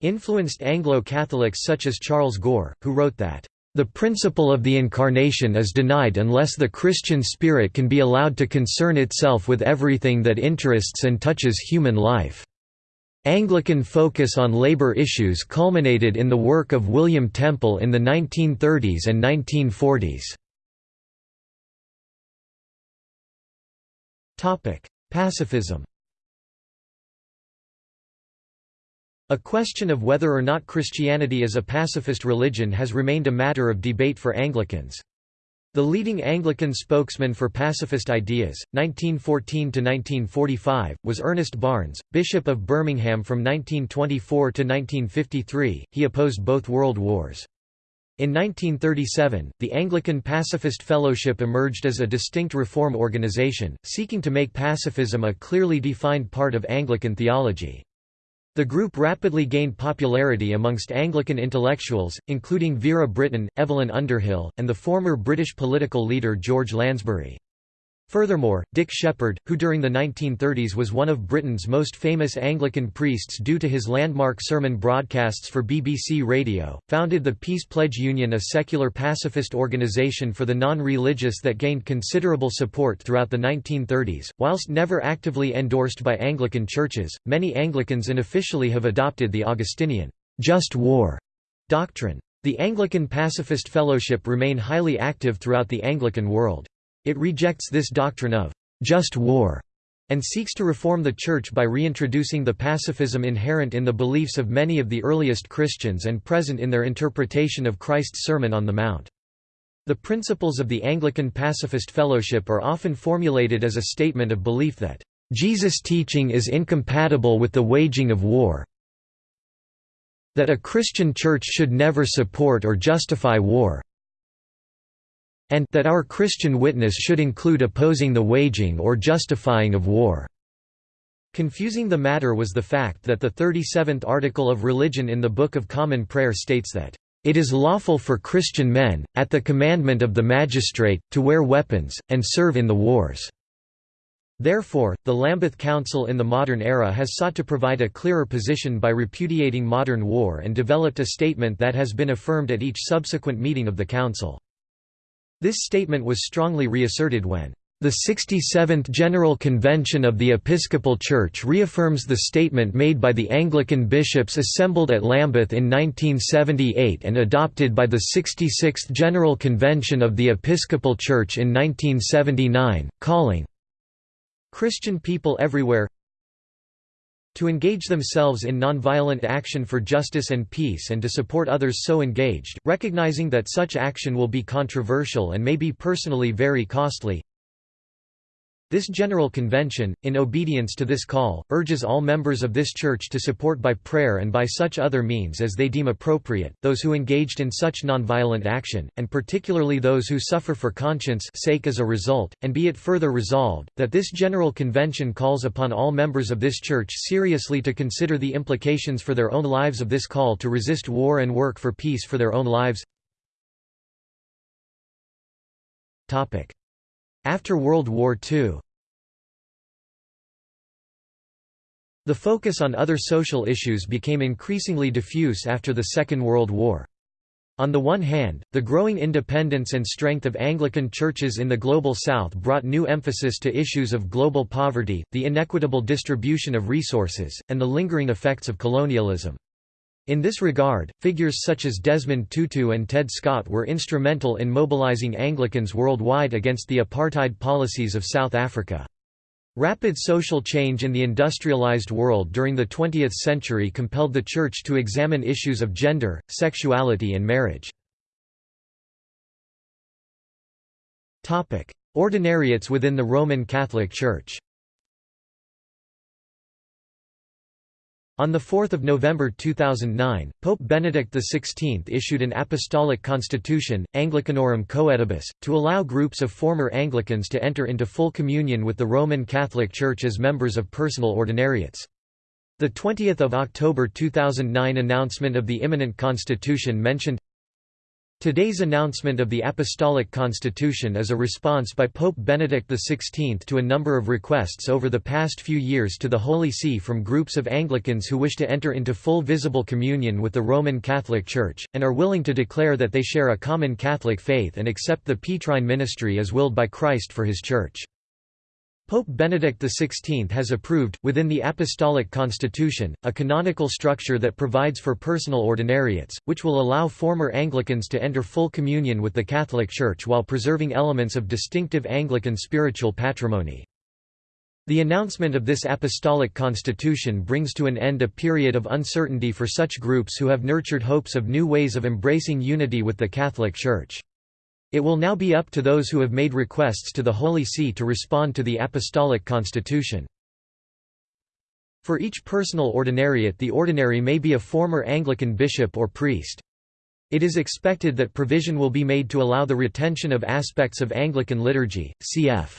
influenced Anglo-Catholics such as Charles Gore, who wrote that, "...the principle of the Incarnation is denied unless the Christian spirit can be allowed to concern itself with everything that interests and touches human life." Anglican focus on labor issues culminated in the work of William Temple in the 1930s and 1940s. Pacifism A question of whether or not Christianity is a pacifist religion has remained a matter of debate for Anglicans. The leading Anglican spokesman for pacifist ideas, 1914–1945, was Ernest Barnes, Bishop of Birmingham from 1924 to 1953. He opposed both world wars. In 1937, the Anglican Pacifist Fellowship emerged as a distinct reform organization, seeking to make pacifism a clearly defined part of Anglican theology. The group rapidly gained popularity amongst Anglican intellectuals, including Vera Brittain, Evelyn Underhill, and the former British political leader George Lansbury. Furthermore, Dick Sheppard, who during the 1930s was one of Britain's most famous Anglican priests due to his landmark sermon broadcasts for BBC Radio, founded the Peace Pledge Union a secular pacifist organisation for the non-religious that gained considerable support throughout the 1930s. Whilst never actively endorsed by Anglican churches, many Anglicans unofficially have adopted the Augustinian just war doctrine. The Anglican Pacifist Fellowship remain highly active throughout the Anglican world. It rejects this doctrine of just war and seeks to reform the Church by reintroducing the pacifism inherent in the beliefs of many of the earliest Christians and present in their interpretation of Christ's Sermon on the Mount. The principles of the Anglican Pacifist Fellowship are often formulated as a statement of belief that, "...Jesus' teaching is incompatible with the waging of war that a Christian church should never support or justify war and that our Christian witness should include opposing the waging or justifying of war." Confusing the matter was the fact that the 37th article of religion in the Book of Common Prayer states that, "...it is lawful for Christian men, at the commandment of the magistrate, to wear weapons, and serve in the wars." Therefore, the Lambeth Council in the modern era has sought to provide a clearer position by repudiating modern war and developed a statement that has been affirmed at each subsequent meeting of the Council. This statement was strongly reasserted when the 67th General Convention of the Episcopal Church reaffirms the statement made by the Anglican bishops assembled at Lambeth in 1978 and adopted by the 66th General Convention of the Episcopal Church in 1979, calling Christian people everywhere to engage themselves in nonviolent action for justice and peace and to support others so engaged, recognizing that such action will be controversial and may be personally very costly. This General Convention, in obedience to this call, urges all members of this Church to support by prayer and by such other means as they deem appropriate, those who engaged in such nonviolent action, and particularly those who suffer for conscience sake as a result, and be it further resolved, that this General Convention calls upon all members of this Church seriously to consider the implications for their own lives of this call to resist war and work for peace for their own lives. After World War II The focus on other social issues became increasingly diffuse after the Second World War. On the one hand, the growing independence and strength of Anglican churches in the Global South brought new emphasis to issues of global poverty, the inequitable distribution of resources, and the lingering effects of colonialism. In this regard, figures such as Desmond Tutu and Ted Scott were instrumental in mobilizing Anglicans worldwide against the apartheid policies of South Africa. Rapid social change in the industrialized world during the 20th century compelled the Church to examine issues of gender, sexuality and marriage. Ordinariates within the Roman Catholic Church On 4 November 2009, Pope Benedict XVI issued an apostolic constitution, Anglicanorum Coetibus, to allow groups of former Anglicans to enter into full communion with the Roman Catholic Church as members of personal ordinariates. The 20th of October 2009 announcement of the imminent constitution mentioned Today's announcement of the Apostolic Constitution is a response by Pope Benedict XVI to a number of requests over the past few years to the Holy See from groups of Anglicans who wish to enter into full visible communion with the Roman Catholic Church, and are willing to declare that they share a common Catholic faith and accept the Petrine ministry as willed by Christ for his Church. Pope Benedict XVI has approved, within the Apostolic Constitution, a canonical structure that provides for personal ordinariates, which will allow former Anglicans to enter full communion with the Catholic Church while preserving elements of distinctive Anglican spiritual patrimony. The announcement of this apostolic constitution brings to an end a period of uncertainty for such groups who have nurtured hopes of new ways of embracing unity with the Catholic Church. It will now be up to those who have made requests to the Holy See to respond to the Apostolic Constitution. For each personal ordinariate the ordinary may be a former Anglican bishop or priest. It is expected that provision will be made to allow the retention of aspects of Anglican liturgy, cf.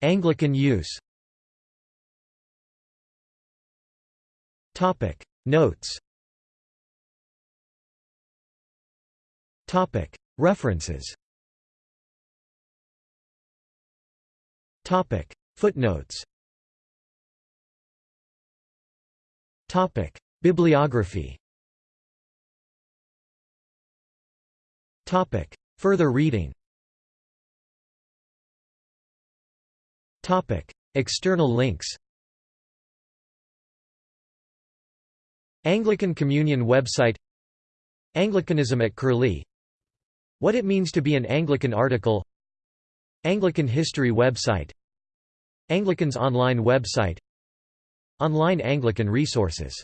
Anglican use. Notes References Footnotes. Bibliography. Topic. Further reading. Topic. External links. Anglican Communion website. Anglicanism at Curlie. What it means to be an Anglican article Anglican history website Anglicans online website Online Anglican resources